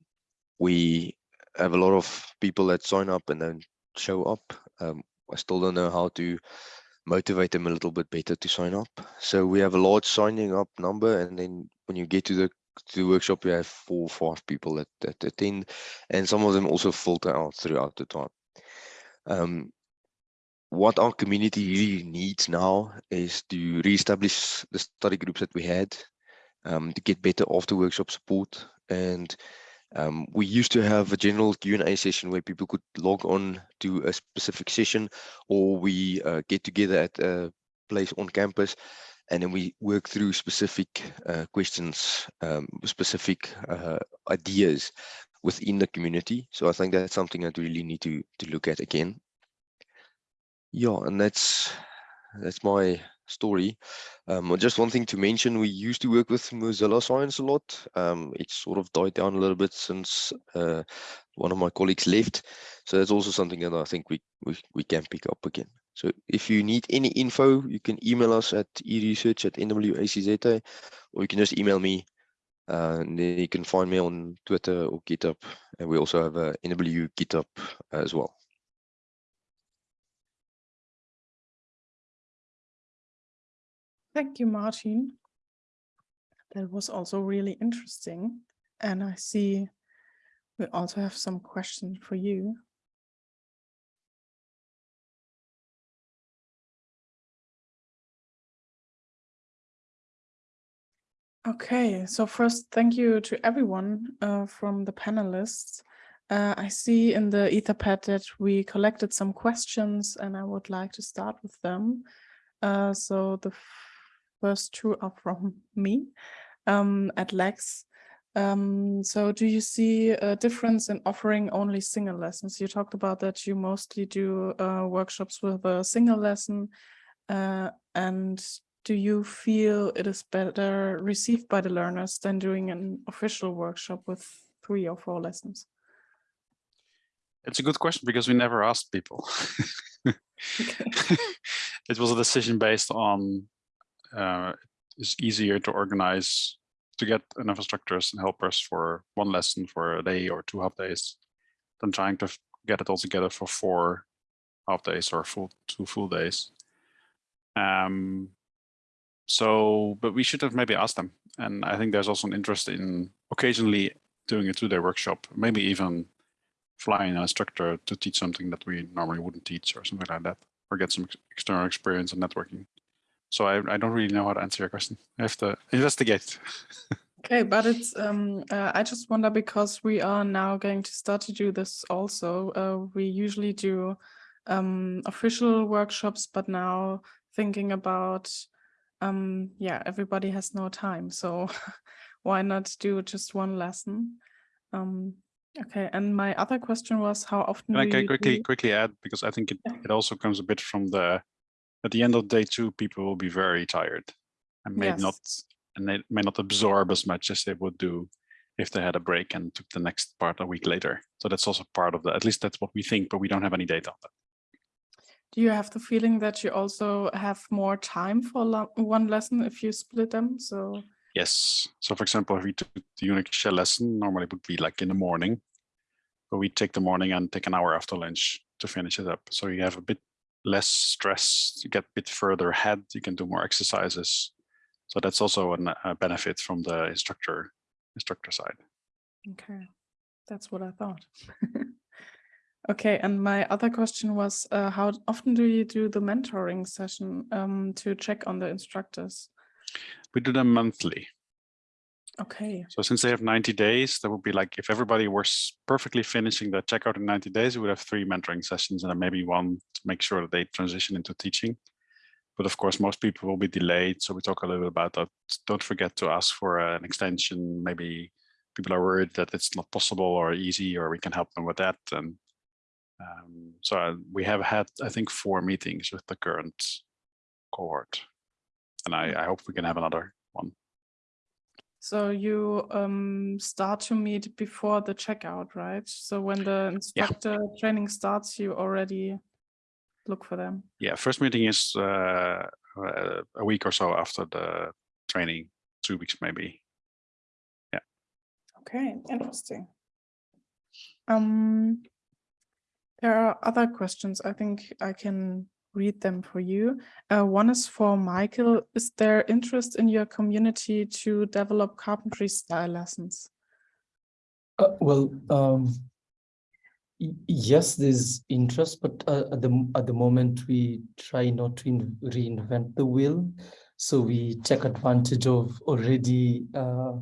we have a lot of people that sign up and then show up. Um, I still don't know how to motivate them a little bit better to sign up. So we have a large signing up number, and then when you get to the to the workshop, we have four or five people that, that attend, and some of them also filter out throughout the time. Um, what our community really needs now is to re-establish the study groups that we had, um, to get better after workshop support. And um, we used to have a general Q&A session where people could log on to a specific session, or we uh, get together at a place on campus and then we work through specific uh, questions, um, specific uh, ideas within the community. So I think that's something that we really need to to look at again. Yeah, and that's that's my story. Um, just one thing to mention, we used to work with Mozilla Science a lot. Um, it's sort of died down a little bit since uh, one of my colleagues left. So that's also something that I think we, we, we can pick up again. So if you need any info, you can email us at eresearch at nwacz, or you can just email me. Uh, and then you can find me on Twitter or GitHub. And we also have a NW GitHub as well. Thank you, Martin. That was also really interesting. And I see we also have some questions for you. Okay, so first, thank you to everyone uh, from the panelists. Uh, I see in the Etherpad that we collected some questions and I would like to start with them. Uh, so the first two are from me um, at Lex. Um, so do you see a difference in offering only single lessons? You talked about that you mostly do uh, workshops with a single lesson. Uh, and do you feel it is better received by the learners than doing an official workshop with three or four lessons? It's a good question because we never asked people. it was a decision based on uh, it's easier to organize to get enough instructors and helpers for one lesson for a day or two half days than trying to get it all together for four half days or full two full days. Um, so, but we should have maybe asked them. And I think there's also an interest in occasionally doing a two-day workshop, maybe even flying an instructor to teach something that we normally wouldn't teach or something like that, or get some ex external experience in networking. So I, I don't really know how to answer your question. I have to investigate. Okay, but it's um uh, I just wonder because we are now going to start to do this also. Uh, we usually do um official workshops, but now thinking about um yeah, everybody has no time, so why not do just one lesson? Um okay, and my other question was how often Can I can quickly do- quickly add because I think it, Yeah. it also comes a bit from the at the end of day two, people will be very tired and may not and they may not absorb as much as they would do if they had a break and took the next part a week later. So that's also part of the, at least that's what we think, but we don't have any data on that. Do you have the feeling that you also have more time for one lesson if you split them? So Yes. So for example, if we took the Unix shell lesson, normally it would be like in the morning, but we take the morning and take an hour after lunch to finish it up. So you have a bit less stress, you get a bit further ahead, you can do more exercises. So that's also an- a benefit from the instructor instructor side. Okay, that's what I thought. Okay, and my other question was, uh, how often do you do the mentoring session um, to check on the instructors? We do them monthly. Okay, So since they have 90 days, that would be like if everybody was perfectly finishing the checkout in 90 days, we would have three mentoring sessions and then maybe one to make sure that they transition into teaching. But of course, most people will be delayed. So we talk a little bit about that. Don't forget to ask for an extension. Maybe people are worried that it's not possible or easy, or we can help them with that. And um, so we have had, I think, four meetings with the current cohort. And I, I hope we can have another one. so you um, start to meet before the checkout, right? So when the instructor training starts, you already look for them. Yeah, first meeting is uh, uh, a week or so after the training, two weeks maybe. Yeah. Okay, interesting. Um, there are other questions. I think I can read them for you. Uh, one is for Michael. Is there interest in your community to develop carpentry style lessons? Uh, well, um, yes, there's interest, but uh, at the at the moment we try not to in- reinvent the wheel, so we take advantage of already uh,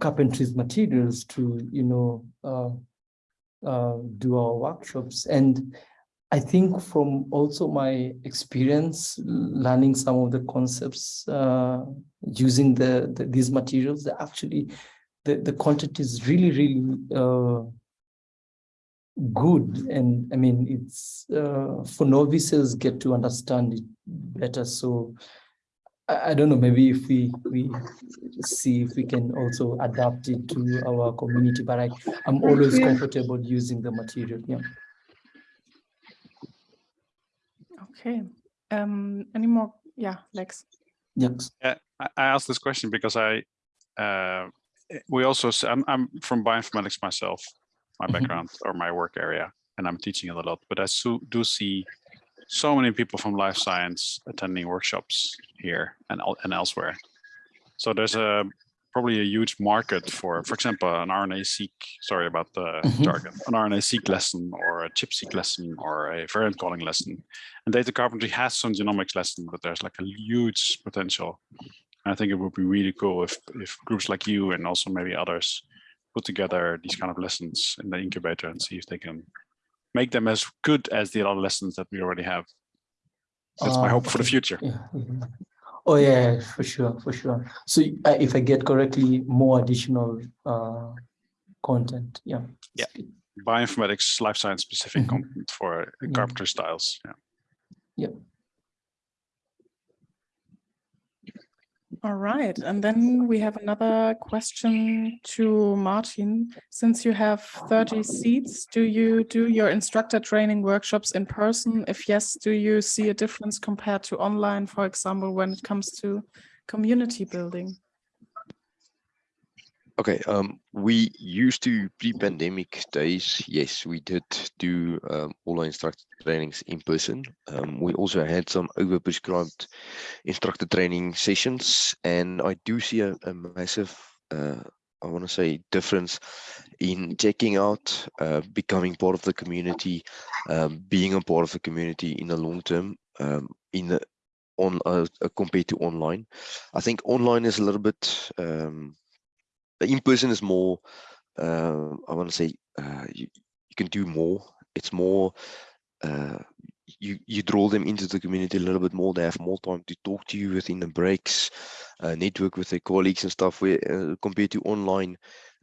carpentry's materials to you know uh, do our workshops, and I think from also my experience learning some of the concepts uh, using the, the these materials, actually the, the content is really, really uh, good. And I mean, it's uh, for novices get to understand it better. So I, I don't know, maybe if we, we see if we can also adapt it to our community, but I, I'm always comfortable using the material. Yeah. Okay. Um, any more? Yeah, Lex. Yes. Yeah, I, I asked this question because I, uh, we also, s- I'm, I'm from bioinformatics myself, my Mhm. background or my work area, and I'm teaching it a lot, but I so, do see so many people from life science attending workshops here and, and elsewhere. So there's a probably a huge market for, for example, an RNA-seq, sorry about the Mhm. jargon, an RNA-seq lesson or a chip-seq lesson or a variant calling lesson. And data carpentry has some genomics lesson, but there's like a huge potential. And I think it would be really cool if, if groups like you and also maybe others put together these kind of lessons in the incubator and see if they can make them as good as the other lessons that we already have. That's my Ah, hope for the future. Yeah. mhm. Oh yeah, for sure, for sure. So uh, if I get correctly, more additional uh, content, yeah. Yeah. Bioinformatics, life science specific Mhm. content for Yeah. carpenter styles. Yeah. All right, and then we have another question to Martin. Since you have 30 seats, do you do your instructor training workshops in person? If yes, do you see a difference compared to online, for example, when it comes to community building? Okay, um, we used to pre-pandemic days, yes, we did do um, all our instructor trainings in person. Um, we also had some overprescribed instructor training sessions, and I do see a, a massive, uh, I want to say, difference in checking out, uh, becoming part of the community, um, being a part of the community in the long term, um, in the on uh, compared to online. I think online is a little bit. Um, in person is more uh, i want to say uh, you, you can do more. It's more uh, you you draw them into the community a little bit more. They have more time to talk to you within the breaks uh, network with their colleagues and stuff where uh, compared to online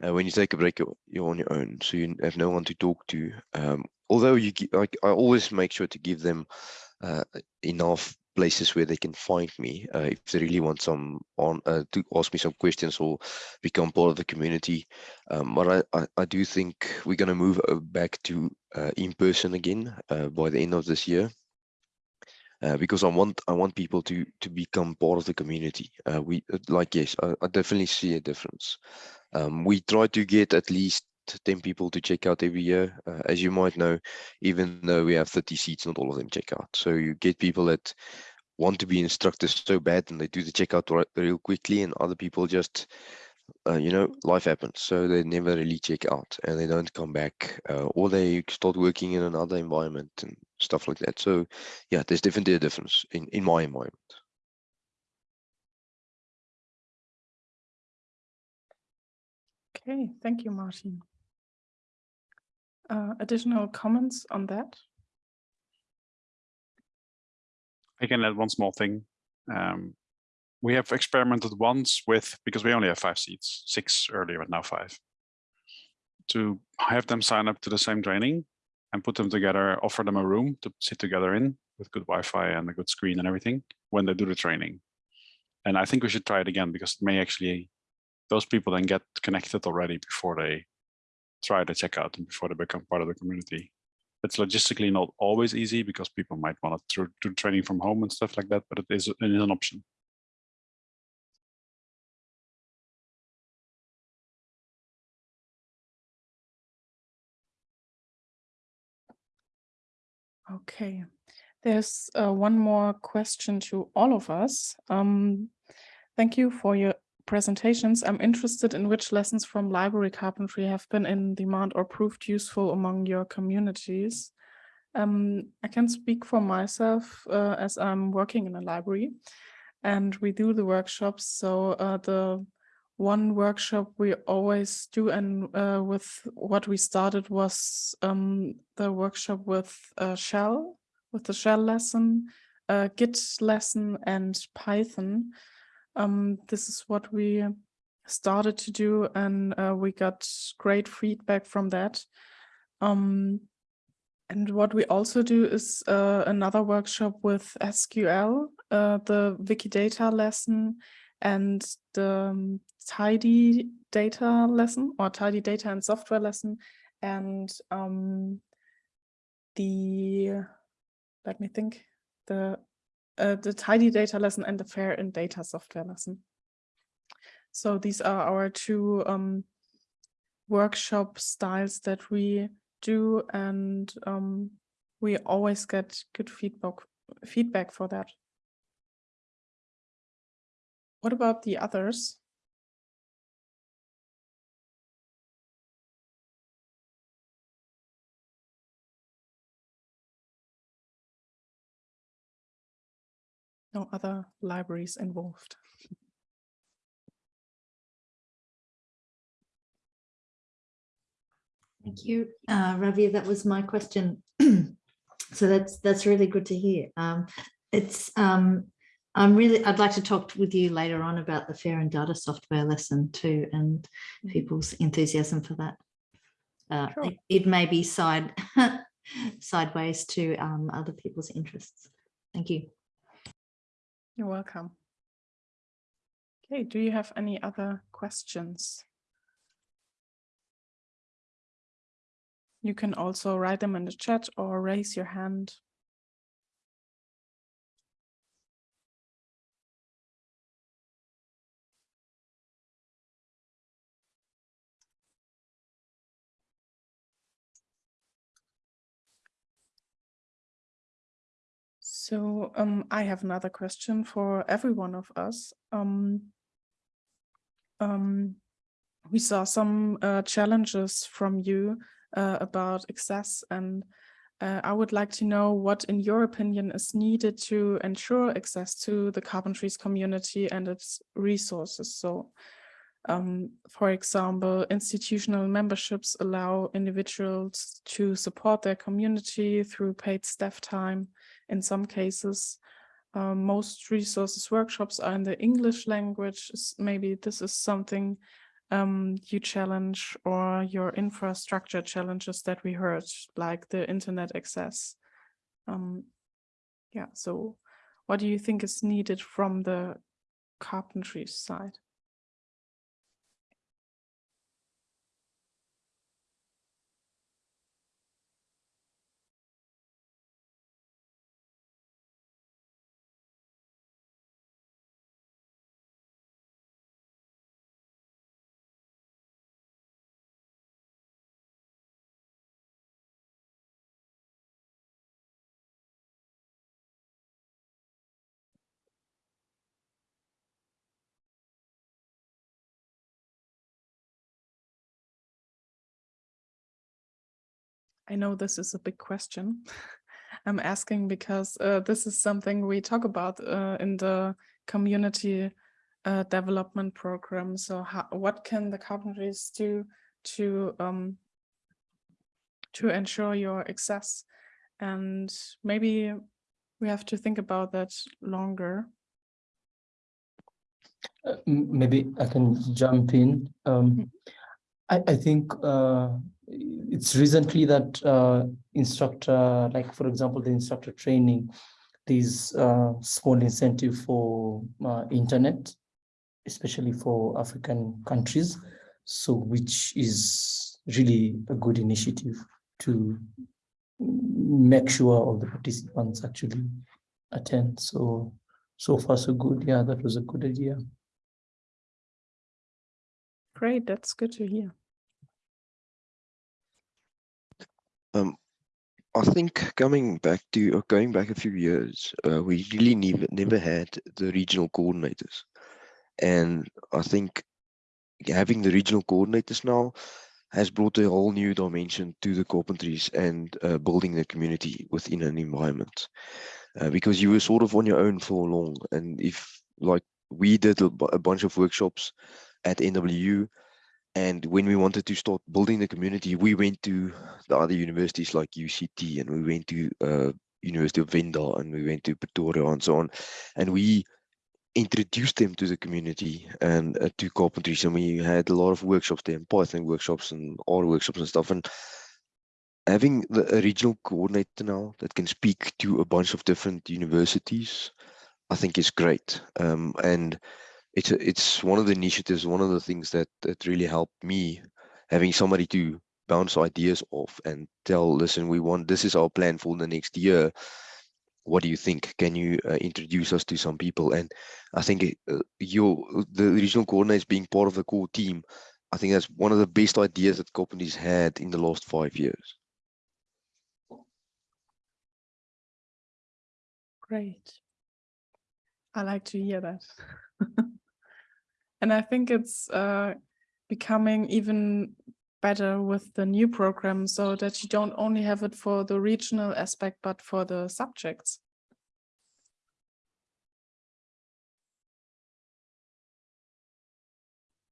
uh, when you take a break you're, you're on your own. So you have no one to talk to. Um, although you I, I always make sure to give them enough places where they can find me uh, if they really want some on uh, to ask me some questions or become part of the community. Um, but I, I, I do think we're going to move uh, back to uh, in person again uh, by the end of this year. Uh, because I want I want people to to become part of the community. We like yes, I, I definitely see a difference. Um, we try to get at least 10 people to check out every year. Uh, as you might know, even though we have 30 seats, not all of them check out. So you get people that want to be instructors so bad and they do the checkout right, real quickly and other people just uh, you know life happens so they never really check out and they don't come back uh, or they start working in another environment and stuff like that so yeah there's definitely a difference in in my environment Okay, thank you, Martin. Uh, additional comments on that? I can add one small thing. Um, we have experimented once with, because we only have five seats, six earlier, but now five, to have them sign up to the same training and put them together, offer them a room to sit together in with good Wi-Fi and a good screen and everything when they do the training. And I think we should try it again because it may actually, those people then get connected already before they try the checkout before they become part of the community it's logistically not always easy because people might want to do training from home and stuff like that, but it is, it is an option. Okay, there's uh, one more question to all of us. Um, thank you for your presentations. I'm interested in which lessons from library carpentry have been in demand or proved useful among your communities. Um, I can speak for myself uh, as I'm working in a library and we do the workshops. So uh, the one workshop we always do and uh, with what we started was um, the workshop with uh, Shell, with the Shell lesson, uh, Git lesson and Python. Um, this is what we started to do and uh, we got great feedback from that. Um, and what we also do is uh, another workshop with SQL, uh, the Wikidata lesson and the um, tidy data lesson or tidy data and software lesson and um, the, let me think, the uh, the tidy data lesson and the fair in data software lesson. So these are our two um, workshop styles that we do and um, we always get good feedback feedback for that. What about the others? No other libraries involved. Thank you, uh, Ravi. That was my question. so that's that's really good to hear. Um, it's um, I'm really, I'd like to talk with you later on about the fair and data software lesson too, and Mhm. people's enthusiasm for that. Uh, Sure. it- It may be side, sideways to um, other people's interests. Thank you. You're welcome. Okay, do you have any other questions? You can also write them in the chat or raise your hand. So um, I have another question for every one of us. Um, um, we saw some uh, challenges from you uh, about access and uh, I would like to know what, in your opinion, is needed to ensure access to the Carpentries community and its resources. So, um, for example, institutional memberships allow individuals to support their community through paid staff time. In some cases, um, most resources workshops are in the English language. Maybe this is something um, you challenge or your infrastructure challenges that we heard, like the internet access. Um, yeah, so what do you think is needed from the carpentry side? I know this is a big question. I'm asking because uh, this is something we talk about uh, in the community uh, development program. So how, what can the carpentries do to um, to ensure your access? And maybe we have to think about that longer. Uh, Maybe I can jump in. Um, I, I think uh, it's recently that uh, instructor, like for example, the instructor training, these uh, small incentive for uh, internet, especially for African countries. So which is really a good initiative to make sure all the participants actually attend. So, so far so good. Yeah, that was a good idea. Great, that's good to hear. Um, I think coming back to or going back a few years, uh, we really never never had the regional coordinators, and I think having the regional coordinators now has brought a whole new dimension to the carpentries and uh, building the community within an environment. Uh, because you were sort of on your own for long, and if like we did a, a bunch of workshops at NWU, and when we wanted to start building the community, we went to the other universities like UCT and we went to uh, University of Venda and we went to Pretoria and so on. And we introduced them to the community and uh, to carpentries. And we had a lot of workshops there, and Python workshops and R workshops and stuff. And having the regional coordinator now that can speak to a bunch of different universities, I think is great. Um, and it's a, it's one of the initiatives, one of the things that that really helped me having somebody to bounce ideas off and tell, listen, we want this is our plan for the next year. What do you think? Can you uh, introduce us to some people? And I think uh, your the regional coordinators being part of the core team, I think that's one of the best ideas that companies had in the last five years. Great. I like to hear that. and I think it's uh, becoming even better with the new program so that you don't only have it for the regional aspect, but for the subjects.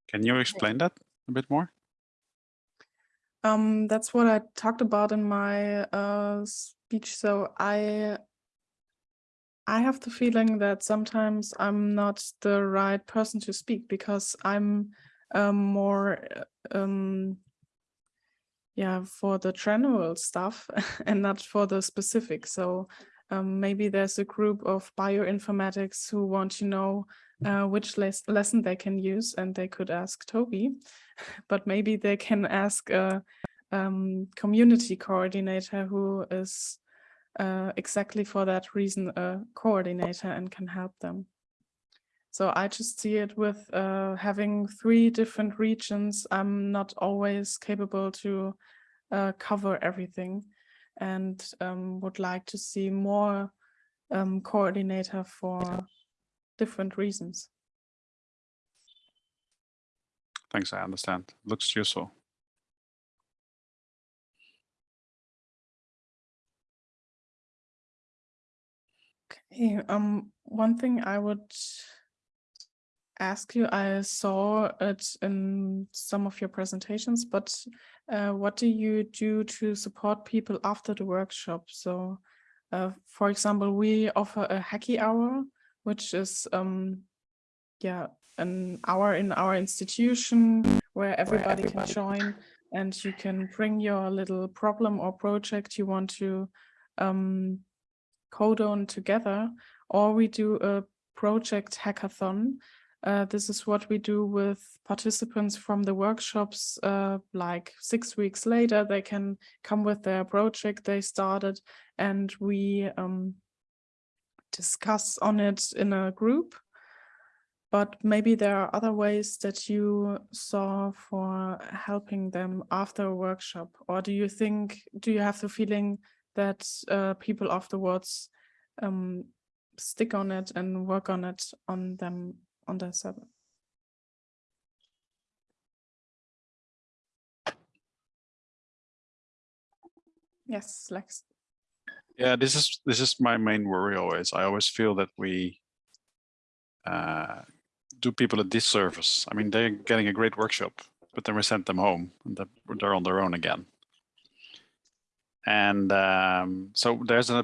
Can you explain that a bit more? Um, that's what I talked about in my uh, speech. So I I have the feeling that sometimes I'm not the right person to speak because I'm um, more uh, um, yeah for the general stuff and not for the specific. So um, maybe there's a group of bioinformatics who want to know uh, which les lesson they can use and they could ask Toby, but maybe they can ask a um, community coordinator who is uh, exactly for that reason a coordinator and can help them. So I just see it with uh, having three different regions. I'm not always capable to uh, cover everything and um, would like to see more um, coordinator for different reasons. Thanks, I understand. Looks useful. Okay, um, one thing I would ask you, I saw it in some of your presentations, but uh, what do you do to support people after the workshop? So, uh, for example, we offer a hacky hour, which is, um, yeah, an hour in our institution where everybody, can join and you can bring your little problem or project you want to um, code on together, or we do a project hackathon. Uh, this is what we do with participants from the workshops, uh, like six weeks later, they can come with their project they started and we um, discuss on it in a group. But maybe there are other ways that you saw for helping them after a workshop, or do you think, do you have the feeling that uh, people afterwards um, stick on it and work on it on them on their server. Yes, Lex. Yeah, this is this is my main worry always. I always feel that we uh, do people a disservice. I mean, they're getting a great workshop, but then we send them home and they're on their own again. And um, so there's a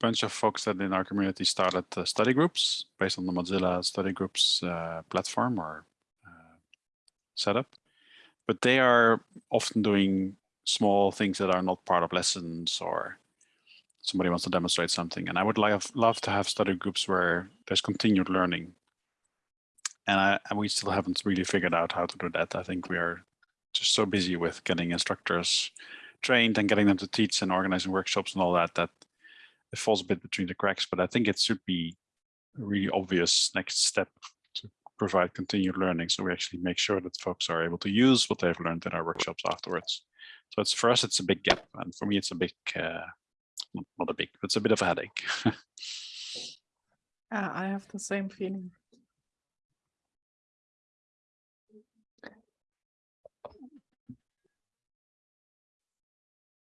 bunch of folks that in our community started uh, study groups based on the Mozilla study groups uh, platform or uh, setup. But they are often doing small things that are not part of lessons or somebody wants to demonstrate something. And I would love, love to have study groups where there's continued learning. And, I, and we still haven't really figured out how to do that. I think we are just so busy with getting instructors trained and getting them to teach and organizing workshops and all that, that it falls a bit between the cracks, but I think it should be a really obvious next step to provide continued learning. So we actually make sure that folks are able to use what they've learned in our workshops afterwards. So it's for us, it's a big gap. And for me, it's a big, uh, not a big, but it's a bit of a headache. uh, I have the same feeling.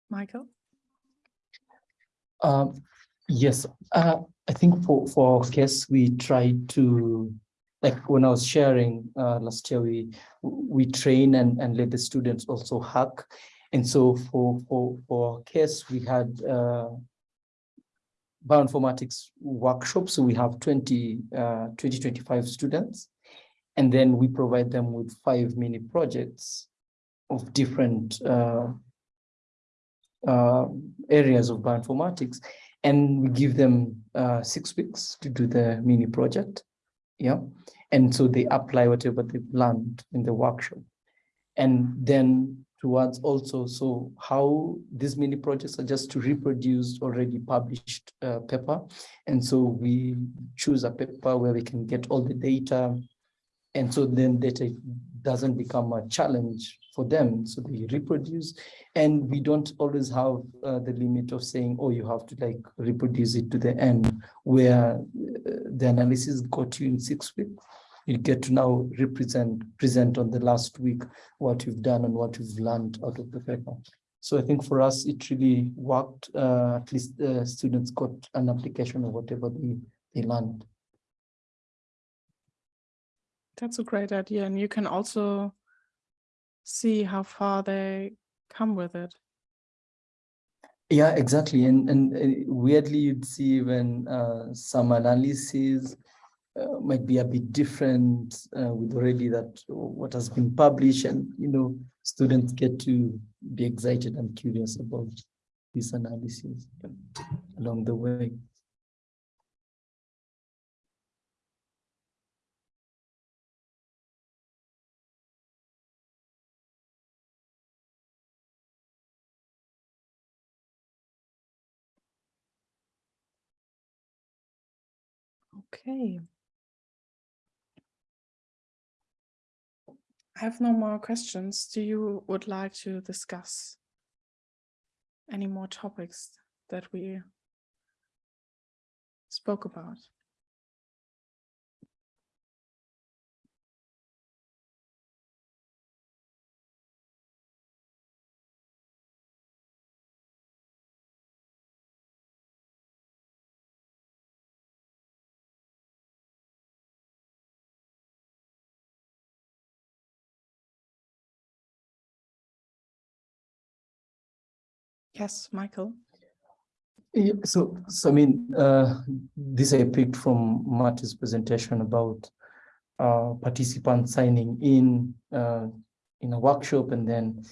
Michael? Um, yes, uh, I think for, for our case, we try to, like when I was sharing uh, last year, we we train and, and let the students also hack. And so for, for, for our case, we had uh, bioinformatics workshops. So we have 20, uh, 20, 25 students. And then we provide them with five mini projects of different uh, areas of bioinformatics and we give them uh, six weeks to do the mini project. Yeah. And so they apply whatever they've learned in the workshop. And then towards also so how these mini projects are just to reproduce already published uh, paper. And so we choose a paper where we can get all the data and so then data doesn't become a challenge for them. So they reproduce and we don't always have uh, the limit of saying, oh, you have to like reproduce it to the end where uh, the analysis got you in six weeks. You get to now represent, present on the last week what you've done and what you've learned out of the paper. So I think for us, it really worked. Uh, at least students got an application of whatever they, they learned. That's a great idea. And you can also see how far they come with it. Yeah, exactly. And, and uh, weirdly, you'd see when uh, some analyses uh, might be a bit different uh, with already that what has been published and, you know, students get to be excited and curious about these analyses along the way. Okay. I have no more questions. Do you would like to discuss any more topics that we spoke about? Yes, Michael. Yeah, so, so I mean, uh, this I picked from Marty's presentation about uh, participants signing in uh, in a workshop and then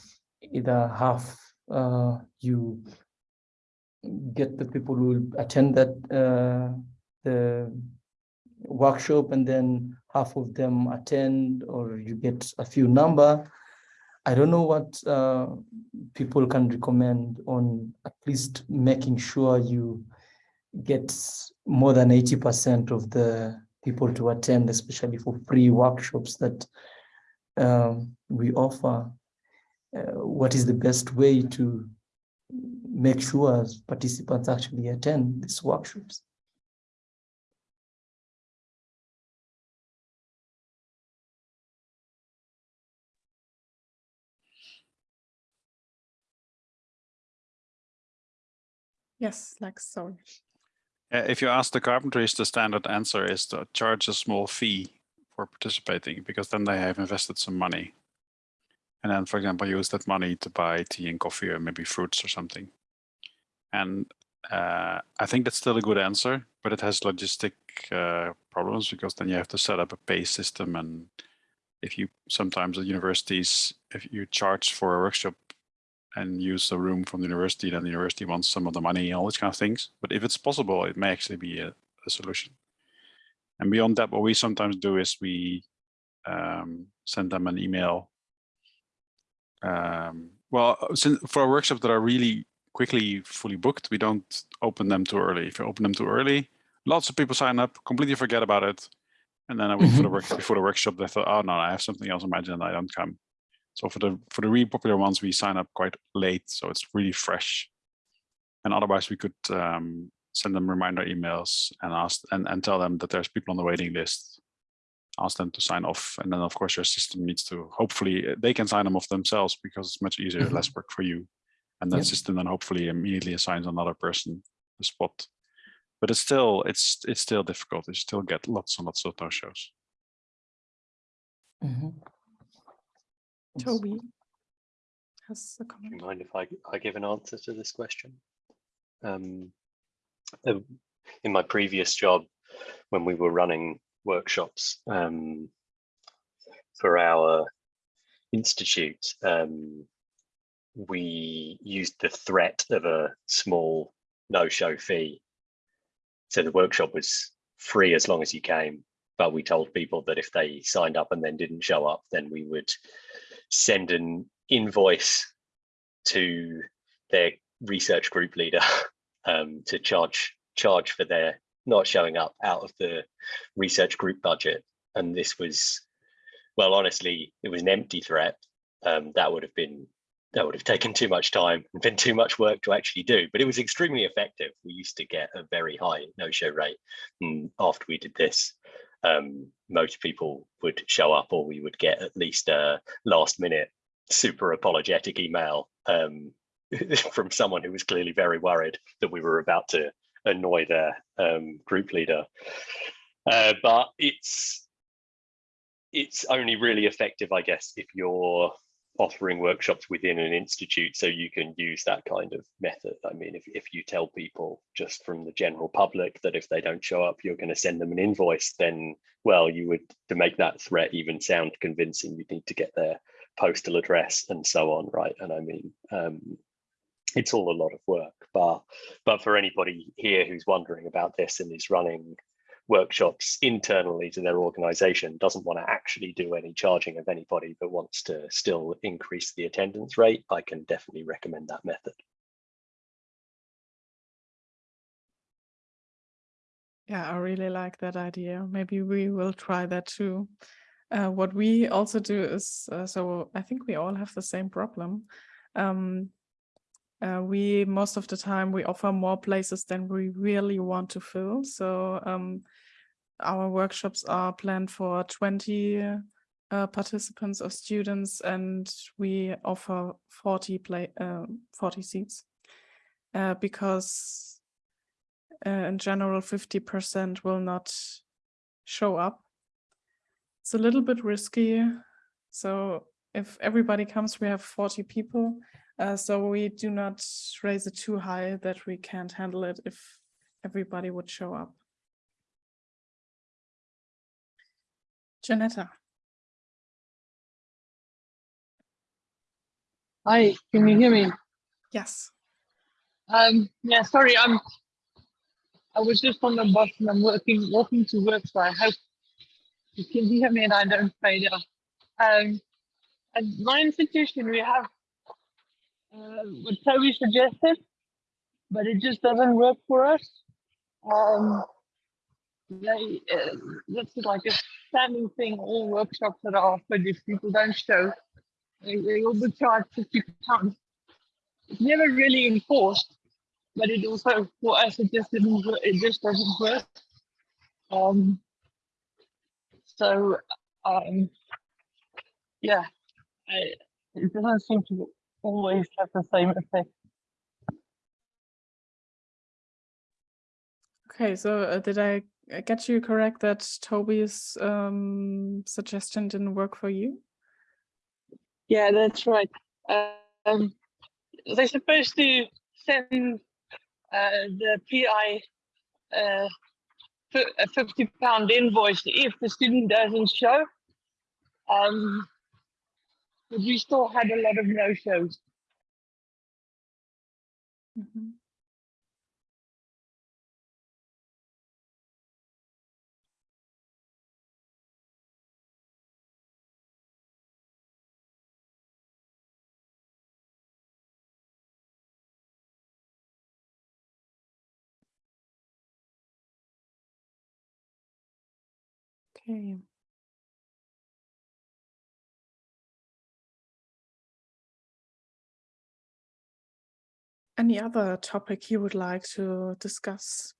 either half uh, you get the people who attend that uh, the workshop and then half of them attend or you get a few number I don't know what uh, people can recommend on at least making sure you get more than 80% of the people to attend, especially for free workshops that um, we offer. Uh, what is the best way to make sure participants actually attend these workshops? Yes, like so. Uh, if you ask the carpenters, the standard answer is to charge a small fee for participating because then they have invested some money. And then, for example, use that money to buy tea and coffee or maybe fruits or something. And uh, I think that's still a good answer, but it has logistic uh, problems because then you have to set up a pay system. And if you sometimes at universities, if you charge for a workshop and use the room from the university, then the university wants some of the money, all these kind of things. But if it's possible, it may actually be a, a solution. And beyond that, what we sometimes do is we um, send them an email. Um, well, since, for workshops that are really quickly fully booked, we don't open them too early. If you open them too early, lots of people sign up, completely forget about it. And then a week mm -hmm. for the work before the workshop, they thought, oh no, I have something else on my agenda, I don't come. So for the for the really popular ones, we sign up quite late, so it's really fresh. And otherwise, we could um, send them reminder emails and ask and, and tell them that there's people on the waiting list. Ask them to sign off, and then of course your system needs to. Hopefully, they can sign them off themselves because it's much easier, mm -hmm. less work for you. And that yep. system then hopefully immediately assigns another person the spot. But it's still it's it's still difficult. You still get lots and lots of no shows. Mm -hmm. Toby has a Do comment. you mind if I, I give an answer to this question? Um, uh, in my previous job, when we were running workshops um, for our institute, um, we used the threat of a small no-show fee. So the workshop was free as long as you came, but we told people that if they signed up and then didn't show up, then we would send an invoice to their research group leader um, to charge charge for their not showing up out of the research group budget. And this was, well, honestly, it was an empty threat. Um, that would have been that would have taken too much time and been too much work to actually do, but it was extremely effective. We used to get a very high no-show rate. After we did this, um, most people would show up or we would get at least a last minute super apologetic email um, from someone who was clearly very worried that we were about to annoy their um, group leader. Uh, but it's it's only really effective, I guess, if you're offering workshops within an institute so you can use that kind of method. I mean, if, if you tell people just from the general public that if they don't show up, you're going to send them an invoice, then, well, you would, to make that threat even sound convincing, you'd need to get their postal address and so on, right? And I mean, um, it's all a lot of work, but, but for anybody here who's wondering about this and is running workshops internally to their organization doesn't want to actually do any charging of anybody but wants to still increase the attendance rate i can definitely recommend that method Yeah, I really like that idea. Maybe we will try that too. Uh, what we also do is, uh, so I think we all have the same problem. Um, uh, we most of the time we offer more places than we really want to fill. So um, our workshops are planned for 20 uh, participants or students, and we offer 40 play uh, 40 seats uh, because uh, in general 50% will not show up. It's a little bit risky. So if everybody comes, we have 40 people. Uh, so we do not raise it too high that we can't handle it if everybody would show up. Janetta. Hi, can you hear me? Yes. Um, yeah, sorry, I'm. I was just on the bus and I'm working, walking to work, so I hope you can hear me and I don't fade out. Um, at my institution, we have uh, what Toby suggested, but it just doesn't work for us. Um, they, uh, that's like a standing thing. All workshops that are offered, if people don't show, they, they will be charged fifty pounds. It's never really enforced, but it also for us it just didn't. It just doesn't work. Um. So, um. Yeah, I, it doesn't seem to always have the same effect. Okay, so uh, did I uh, get you correct that Toby's um, suggestion didn't work for you? Yeah, that's right. Um, they're supposed to send uh, the PI uh, a fifty pound invoice if the student doesn't show. Um, but we still had a lot of no shows. Mhm. Okay. Any other topic you would like to discuss?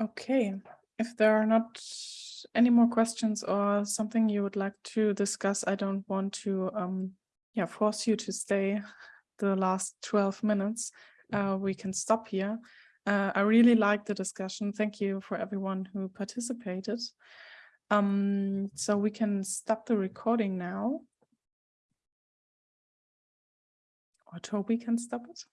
Okay, if there are not any more questions or something you would like to discuss, I don't want to um yeah force you to stay the last 12 minutes. Uh, we can stop here. Uh, I really liked the discussion. Thank you for everyone who participated. Um, so we can stop the recording now. Or Toby can stop it.